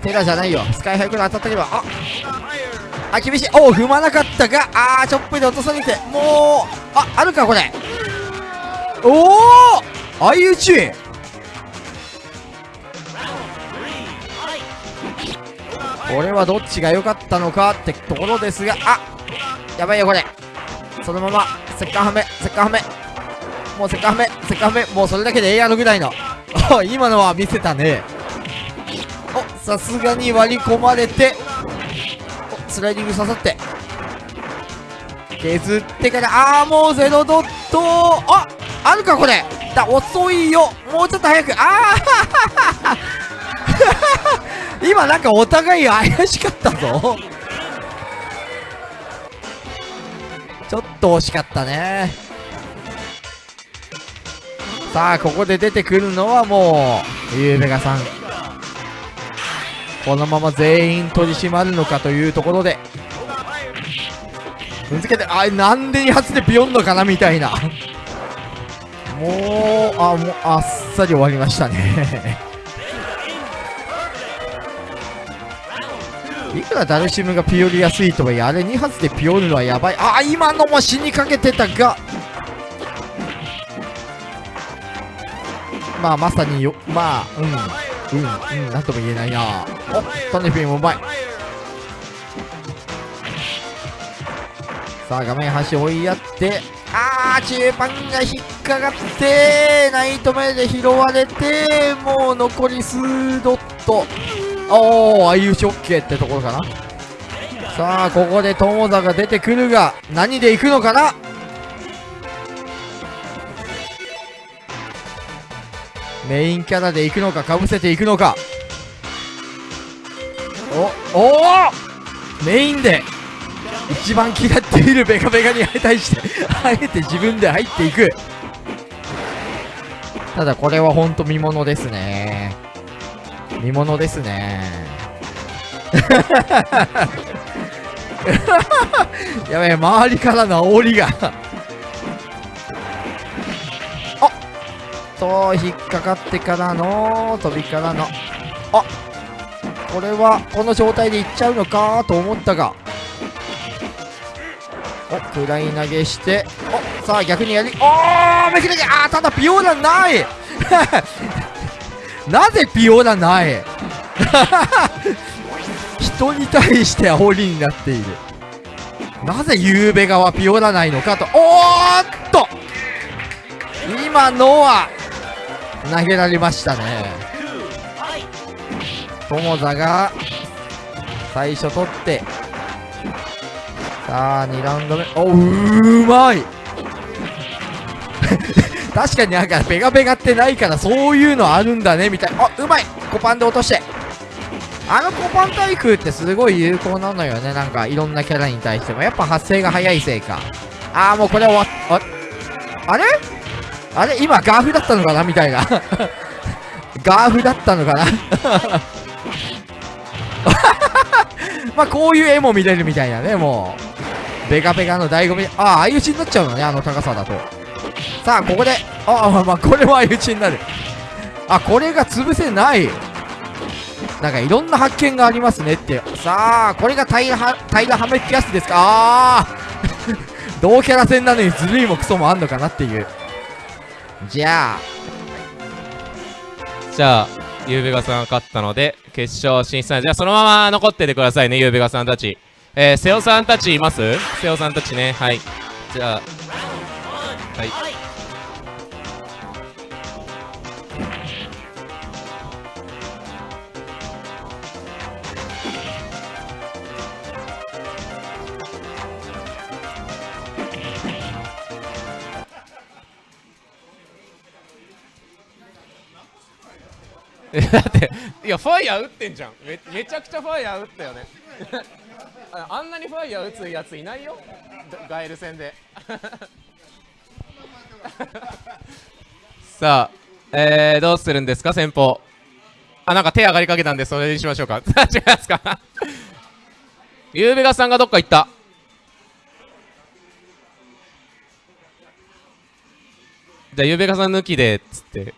テラじゃないよ。スカイハイクル当たったけどあ。あ厳しい。おお踏まなかったがあーチョップで落とされてもうああるかこれ。おお相打ち。これはどっちが良かったのかってところですがあやばいよこれ。そのまませっかはめせっかはめ。もうせっかはめせっかはめ。もうそれだけでええやろぐらいの。お 今のは見せたね。おさすがに割り込まれてスライディング刺さって。削ってからああもうゼロドット。ああるかこれ。だ遅いよ。もうちょっと早く。ああ 今なんかお互い怪しかったぞ。ちょっと惜しかったね。さあここで出てくるのはもうゆうべがさん。このまま全員取り締まるのかというところで。踏んづけてあなんで2発でビヨンドかなみたいな。もうあもうあっさり終わりましたね。いくらダルシムがピオりやすいとはいえあれ2発でピオるのはやばい。あ今のも死にかけてたが。まあまさによまあうん。うんうんなんとも言えないな。おトネフィンもうまい。さあ画面端追いやってあー中盤が引っかかってナイトメイで拾われてもう残り数ドット。おお相打ち OK ってところかな。さあここで友田が出てくるが何で行くのかな？メインキャラで行くのかかぶせていくのか。おおおメインで一番嫌っているベカベカに対してあえて自分で入っていく。ただこれは本当見ものですね。見ものですね。やべえ周りからの煽りが。と引っかかってからの飛びからの。あこれはこの状態でいっちゃうのかと思ったが。おフライ投げして。おさあ逆にやりおーめくれてあーただピオーラない。なぜピオーラない？人に対して煽りになっている。なぜゆうべ側ピオラないのかと。おーっと！今のは投げられましたね。友座が最初取って。さあ2ラウンド目。おうまい。確かになんかペガペガってないからそういうのあるんだねみたい。あうまい。コパンで落として。あのコパン対空ってすごい有効なのよね。なんかいろんなキャラに対しても。やっぱ発生が早いせいか。ああもうこれ終わっああれ？あれ今ガーフだったのかな？みたいな。ガーフだったのかな？まあこういう絵も見れるみたいなねもう。ベガベガの醍醐味。ああ相打ちになっちゃうのねあの高さだと。さあここで。ああまあこれは相打ちになる。あこれが潰せない。なんかいろんな発見がありますねって。さあこれが平ら平らはめってやつですか？ああ 同キャラ戦なのにずるいもクソもあんのかなっていう。じゃあじゃあゆうべがさんが勝ったので決勝進出じゃあそのまま残っててくださいねゆうべがさんたち。えー、瀬尾さんたちいます？瀬尾さんたちね。はい。じゃあはい。だっていやファイヤー撃ってんじゃん。めめちゃくちゃファイヤー撃ったよね。ああんなにファイヤー撃つやついないよ。ガエル戦で。さあえー、どうするんですか先方。あなんか手上がりかけたんでそれにしましょうか。違いますか。ゆうべがさんがどっか行った。じゃあゆうべがさん抜きでっつって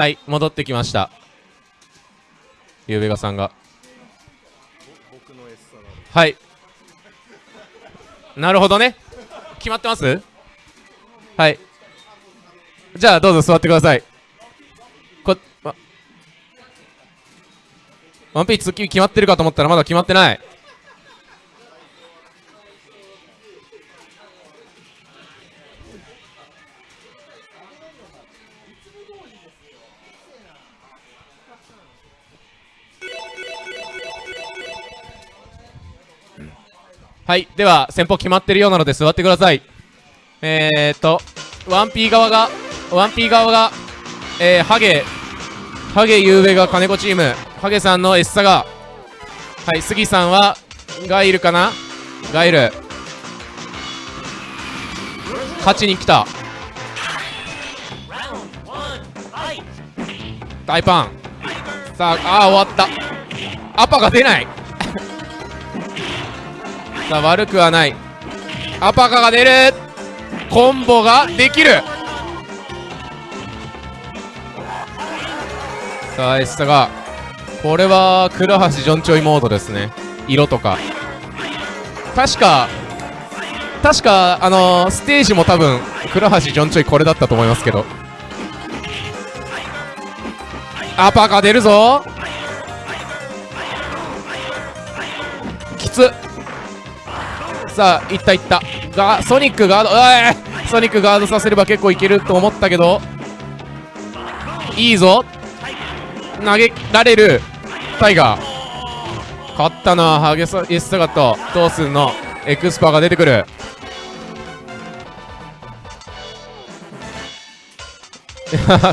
はい戻ってきました。ゆうべがさんが。はい。なるほどね。決まってます？はい。じゃあどうぞ座ってください。こワンピース決まってるかと思ったらまだ決まってない。はいでは先方決まってるようなので座ってください。えー、っとワンピー側がワンピー側がえー、ハゲハゲゆうべが金子チームハゲさんのエッサがはい杉さんはガイルかな？ガイル。勝ちに来た。大パン。さああー終わった。アパが出ない。さあ悪くはない。アパカが出る。コンボができる。さあエッサがこれは倉橋ジョンチョイモードですね。色とか。確か確かあのー、ステージも多分倉橋ジョンチョイこれだったと思いますけど。アパカ出るぞ。さあいったいったがソニックガード。うソニックガードさせれば結構いけると思ったけど。いいぞ。投げられる。タイガー。勝ったのはハゲサイスサガットトースンの。エクスパーが出てくる。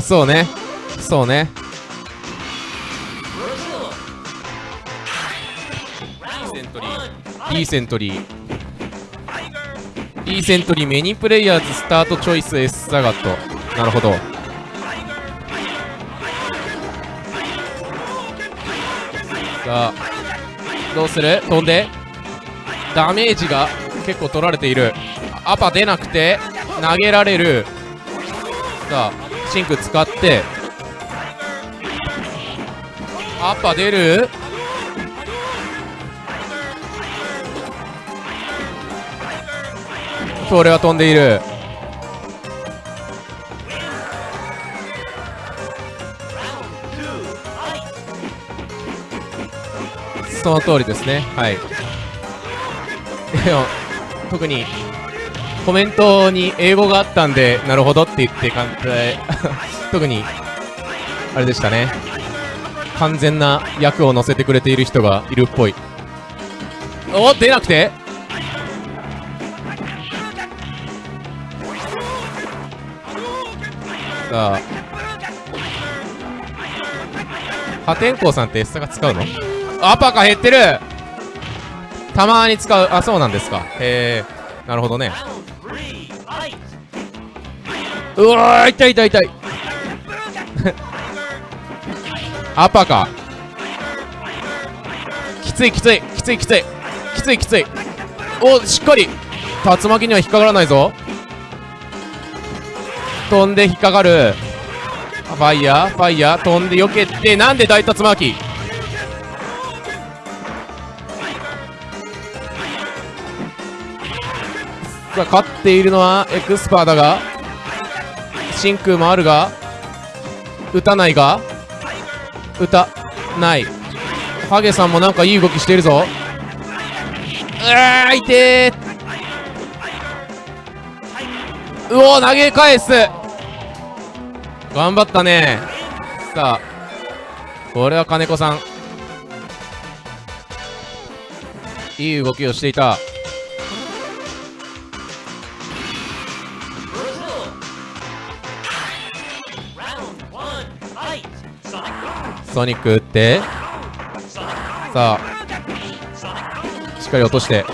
そうね。そうね。いいセントリー。いいセントリー。いいセントリーメニプレイヤーズスタートチョイス S サガット。なるほど。さあどうする？飛んで。ダメージが結構取られている。アパ出なくて投げられる。さあシンク使って。アパ出る？これは飛んでいる。その通りですね。はい。でも特にコメントに英語があったんでなるほどって言って感じで 特にあれでしたね。完全な役を乗せてくれている人がいるっぽい。お出なくて。さあ破天荒さんってエッサが使うの？アパカ減ってる。たまに使う。あそうなんですか。へえなるほどね。うわ痛い痛い痛い。アパカ。きついきついきついきつい。きついきつい。おしっかり。竜巻には引っかからないぞ。飛んで引っかかる。ファイヤーファイヤー飛んで避けてなんで大竜巻？さあ勝っているのはエクスパーだが。真空もあるが打たないが打たない。ハゲさんもなんかいい動きしているぞ。うわーいてうお投げ返す。頑張ったね。さあこれは金子さん。いい動きをしていた。ソニック打って。さあしっかり落として。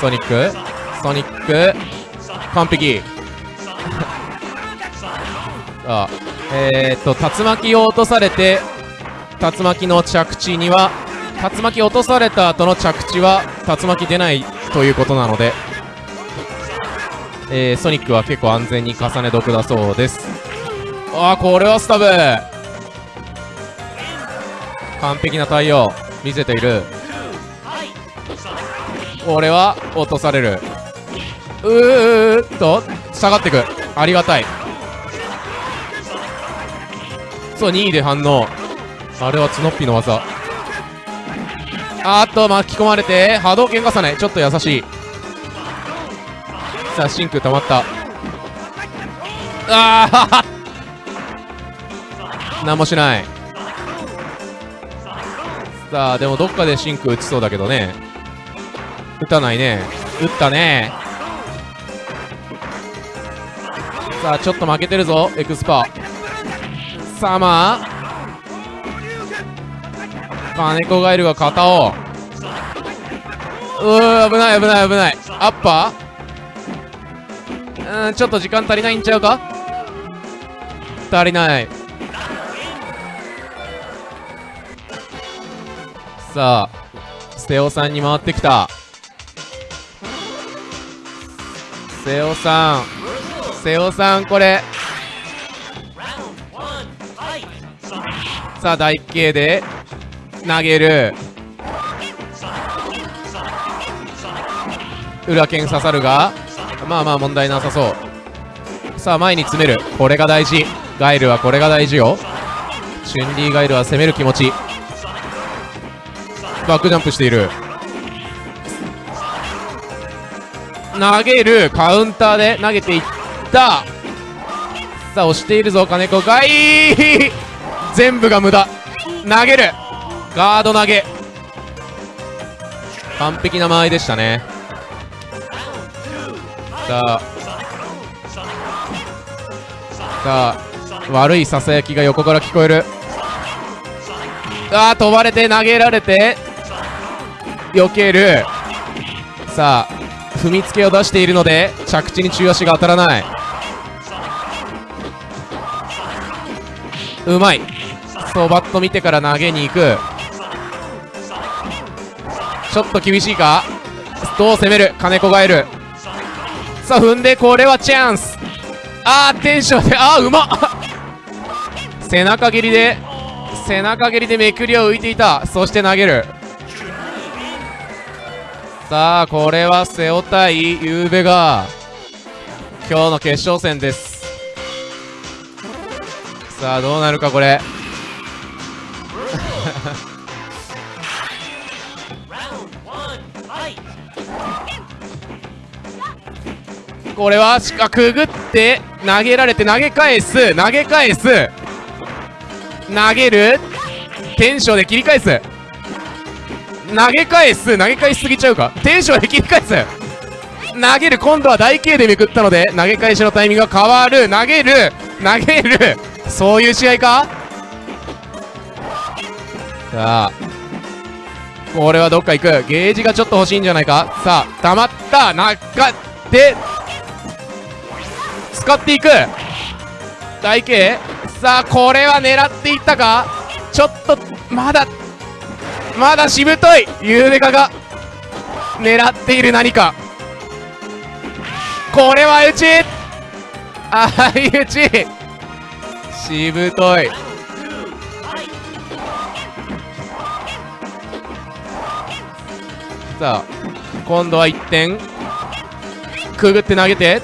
ソニック。ソニック。完璧。さあえー、っと竜巻を落とされて竜巻の着地には竜巻落とされた後の着地は竜巻出ないということなので、えー、ソニックは結構安全に重ね毒だそうです。ああこれはスタブ。完璧な対応見せている。これは落とされる。うーっと下がってく。ありがたい。そう2位で反応。あれはツノッピの技。あっと巻き込まれて波動拳重ねちょっと優しい。さあ真空溜まった。ああ 何もしない。さあでもどっかで真空打ちそうだけどね。打たないね。打ったね。さあちょっと負けてるぞエクスパさあまあ金子ガエルが肩を。うー危ない危ない危ない。アッパー？うんちょっと時間足りないんちゃうか？足りない。さあ瀬尾さんに回ってきた。瀬尾さん瀬尾さんこれ。さあ大慶で投げる。裏剣刺さるがまあまあ問題なさそう。さあ前に詰める。これが大事。ガイルはこれが大事よ。チュンリーガイルは攻める気持ち。バックジャンプしている。投げる。カウンターで投げていった。さあ押しているぞ金子。がいい全部が無駄。投げる。ガード投げ。完璧な間合いでしたね。さあ。さあ。悪いささやきが横から聞こえる。ああ飛ばれて投げられて。避ける。さあ。踏みつけを出しているので着地に中足が当たらない。うまい。そうバット見てから投げに行く。ちょっと厳しいか？どう攻める？金子がえる。さあ踏んでこれはチャンス。あーテンションであーうまっ。背中蹴りで背中蹴りでめくりを浮いていた。そして投げる。さあこれは瀬尾対ゆうべが今日の決勝戦です。さあどうなるかこれ。これはしかくぐって投げられて投げ返す。投げ返す。投げる。テンションで切り返す。投げ返す。投げ返しすぎちゃうか？テンションで切り返す。投げる。今度は大形でめくったので投げ返しのタイミングが変わる。投げる。投げる。そういう試合か？さあ。これはどっか行く。ゲージがちょっと欲しいんじゃないか？さあ溜まった。中で使っていく。大形さあこれは狙っていったか？ちょっとまだまだしぶとい。ゆうべかが狙っている何か。これは打ち。相打ち。しぶとい。さあ今度は1点。くぐって投げて。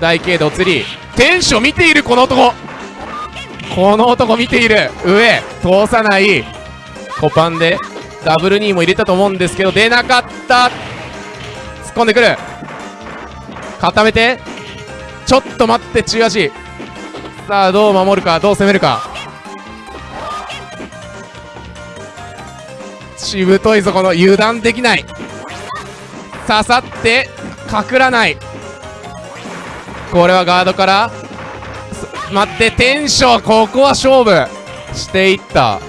大軽度釣りテンション見ているこの男。この男見ている。上通さない。コパンでダブル2も入れたと思うんですけど出なかった。突っ込んでくる。固めて。ちょっと待って中足。さあどう守るかどう攻めるか。しぶといぞこの。油断できない。刺さって隠らない。これはガードから。待ってテンション。ここは勝負。していった。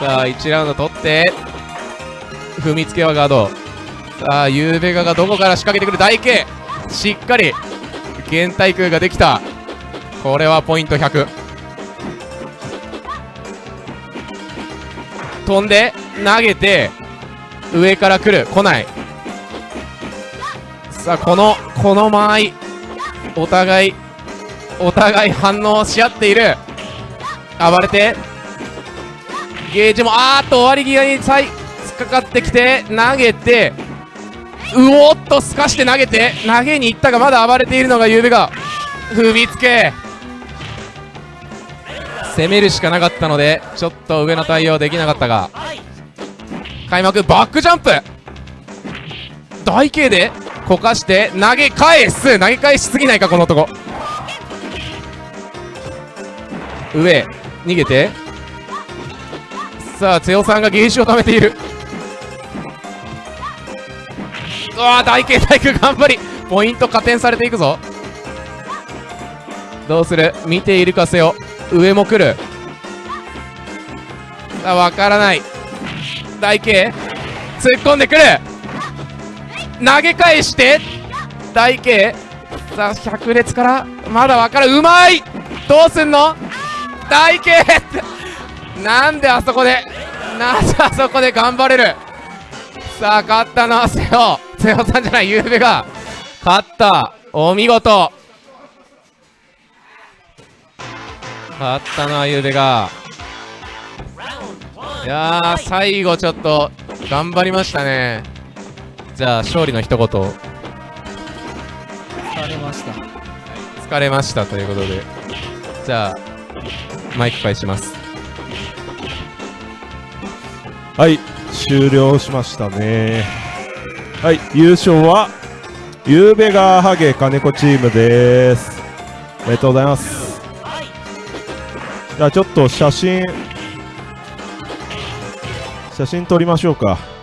さあ1ラウンド取って。踏みつけはガード。さあゆうべががどこから仕掛けてくる？大形。しっかり。原対空ができた。これはポイント100飛んで投げて上から来る。来ない。さあこのこの間合いお互いお互い反応し合っている。暴れて。ゲージもあーっと終わり際にさい突っかかってきて投げてうおっとすかして投げて投げに行ったがまだ暴れているのがゆうべが踏みつけ。攻めるしかなかったのでちょっと上の対応できなかったが。開幕バックジャンプ。大 K でこかして投げ返す。投げ返しすぎないかこの男。上逃げて。さあ瀬尾さんがゲージを貯めている。うわー大慶大工頑張り。ポイント加点されていくぞ。どうする？見ているか瀬尾。上も来る。さあ分からない。大慶突っ込んでくる。投げ返して大慶さあ百列からまだ分からうまい！どうすんの？大慶 なんであそこでなんであそこで頑張れる？さあ勝ったのは瀬尾。瀬尾さんじゃないゆうべが。勝った。お見事。勝ったのはゆうべが。いやー最後ちょっと頑張りましたね。じゃあ勝利の一言。疲れました。疲れましたということで。じゃあマイク返します。はい終了しましたね。はい優勝はゆうべがハゲ金子チームです。おめでとうございます。じゃあちょっと写真写真撮りましょうか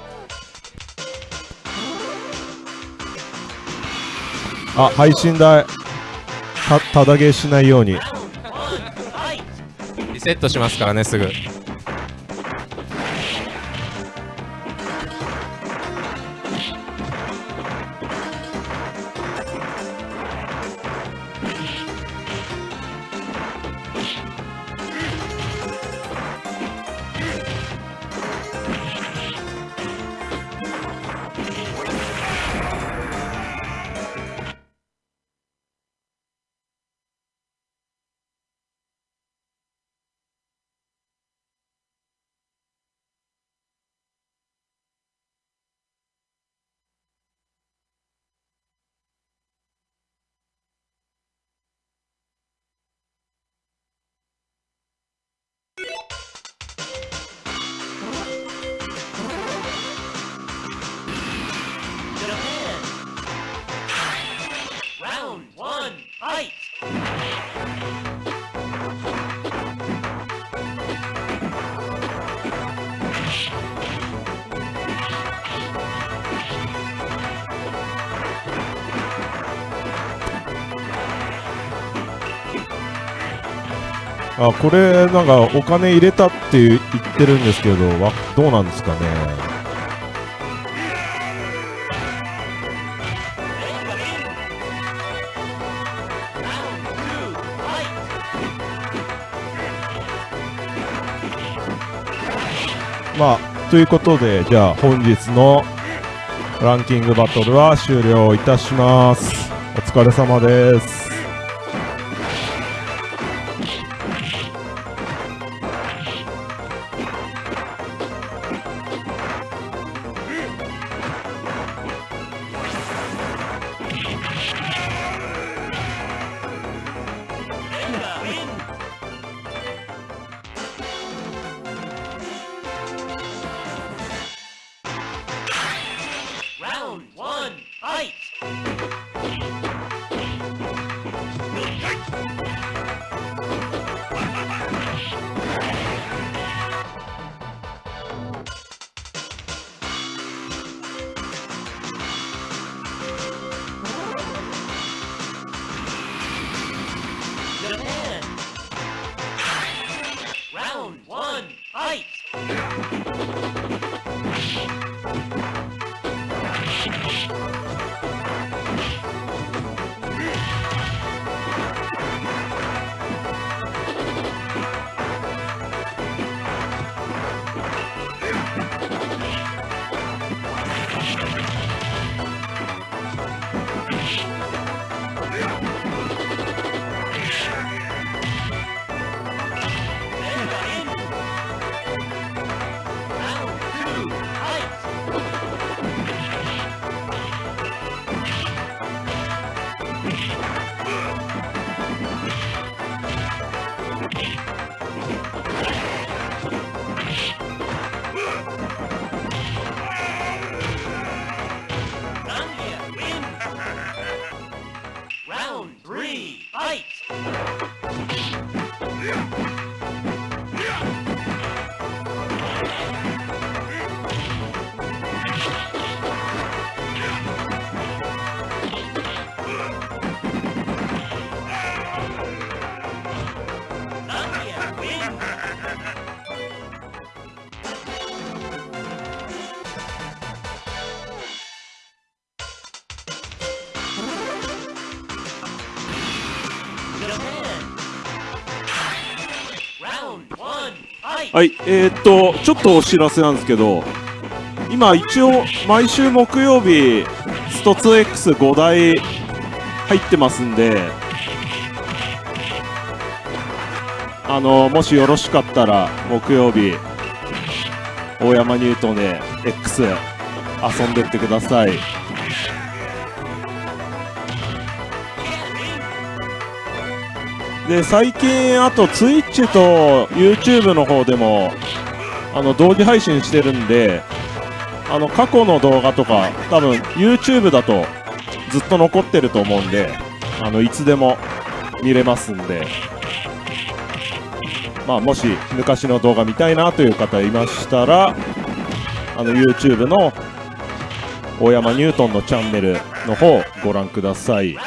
あ配信台たただげしないように。リセットしますからねすぐ。これなんかお金入れたって言ってるんですけどどうなんですかね。まあということでじゃあ本日のランキングバトルは終了いたします。お疲れ様です。はい、えー、っと、ちょっとお知らせなんですけど、今、一応、毎週木曜日、スト 2X5 台入ってますんで、あのもしよろしかったら、木曜日、大山ニュートンで X 遊んでってください。で最近あと Twitch と YouTube の方でもあの同時配信してるんであの過去の動画とか多分 YouTube だとずっと残ってると思うんであのいつでも見れますんでまあもし昔の動画見たいなという方いましたらあの YouTube の大山ニュートンのチャンネルの方ご覧ください。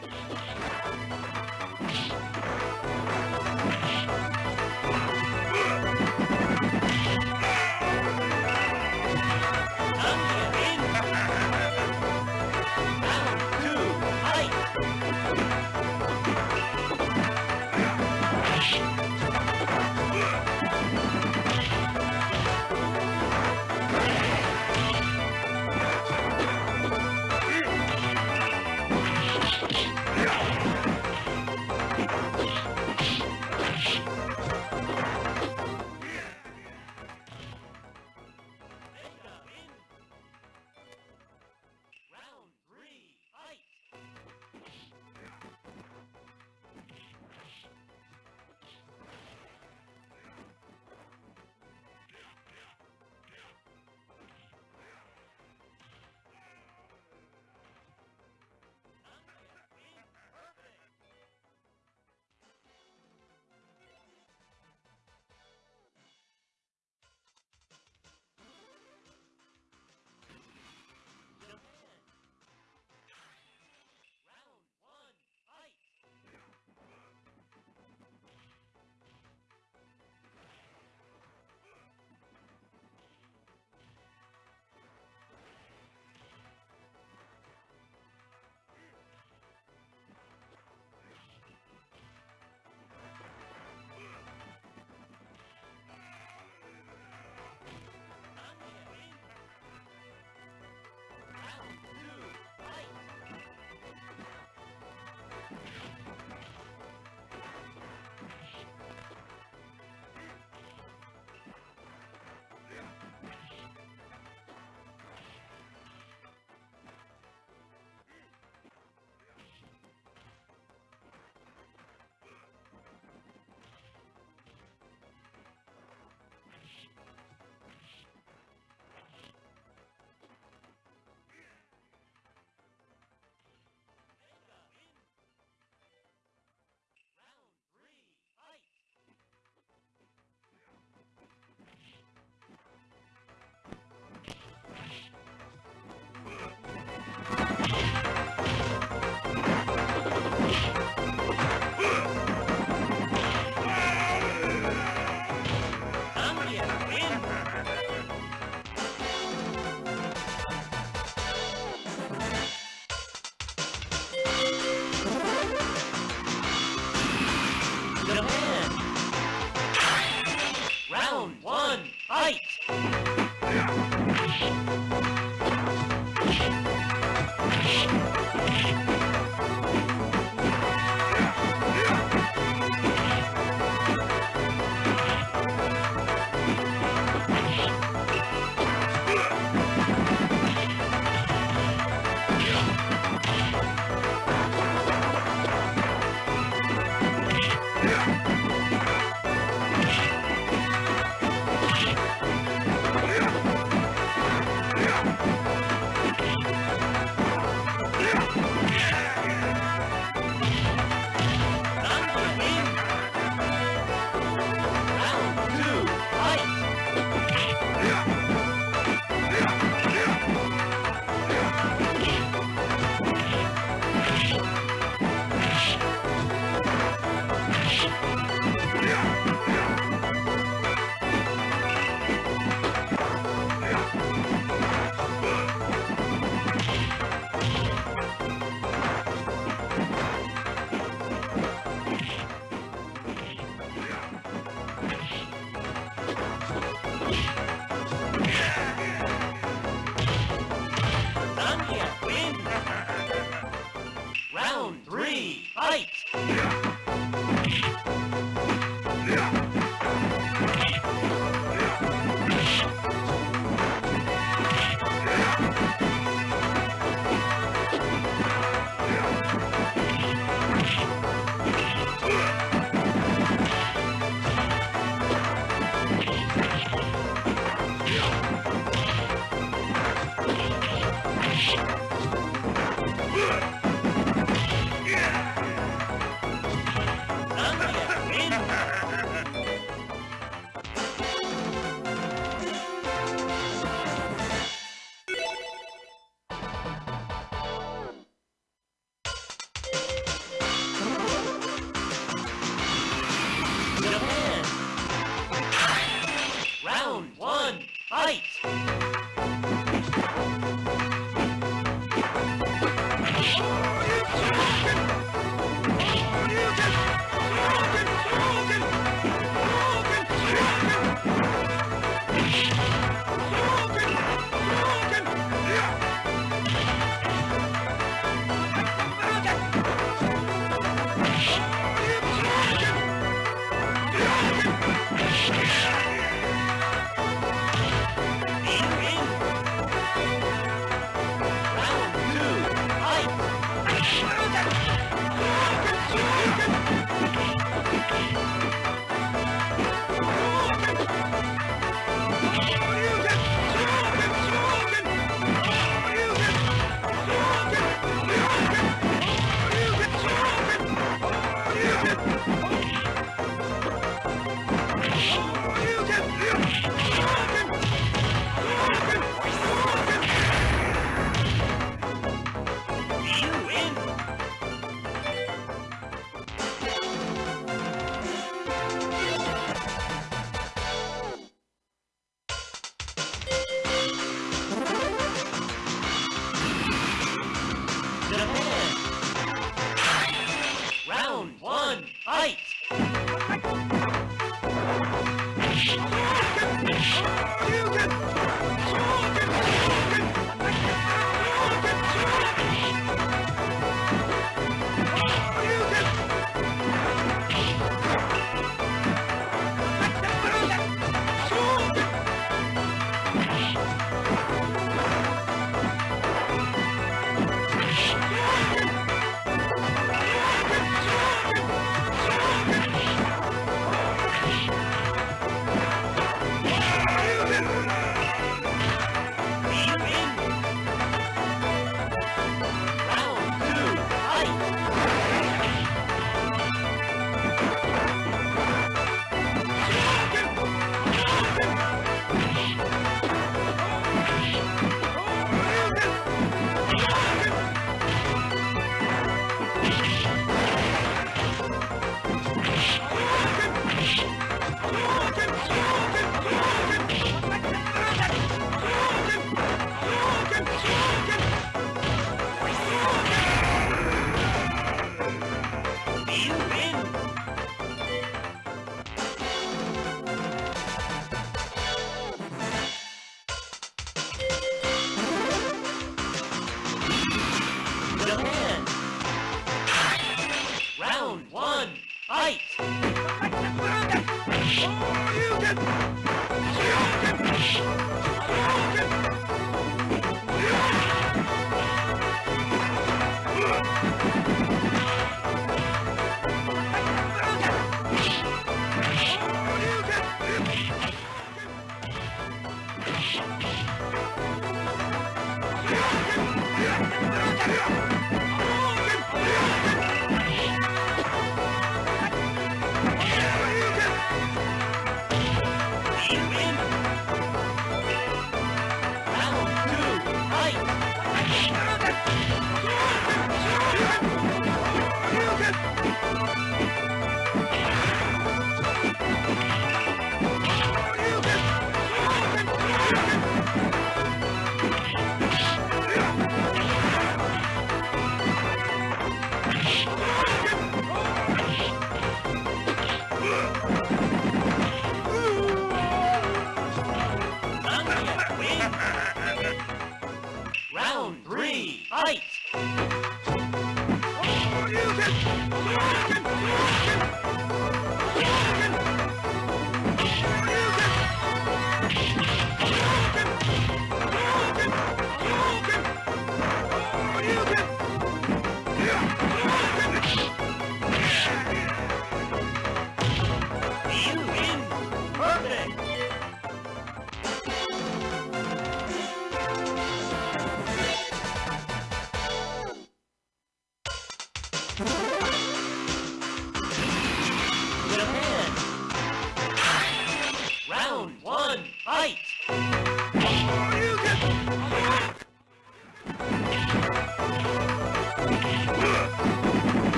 Thank you.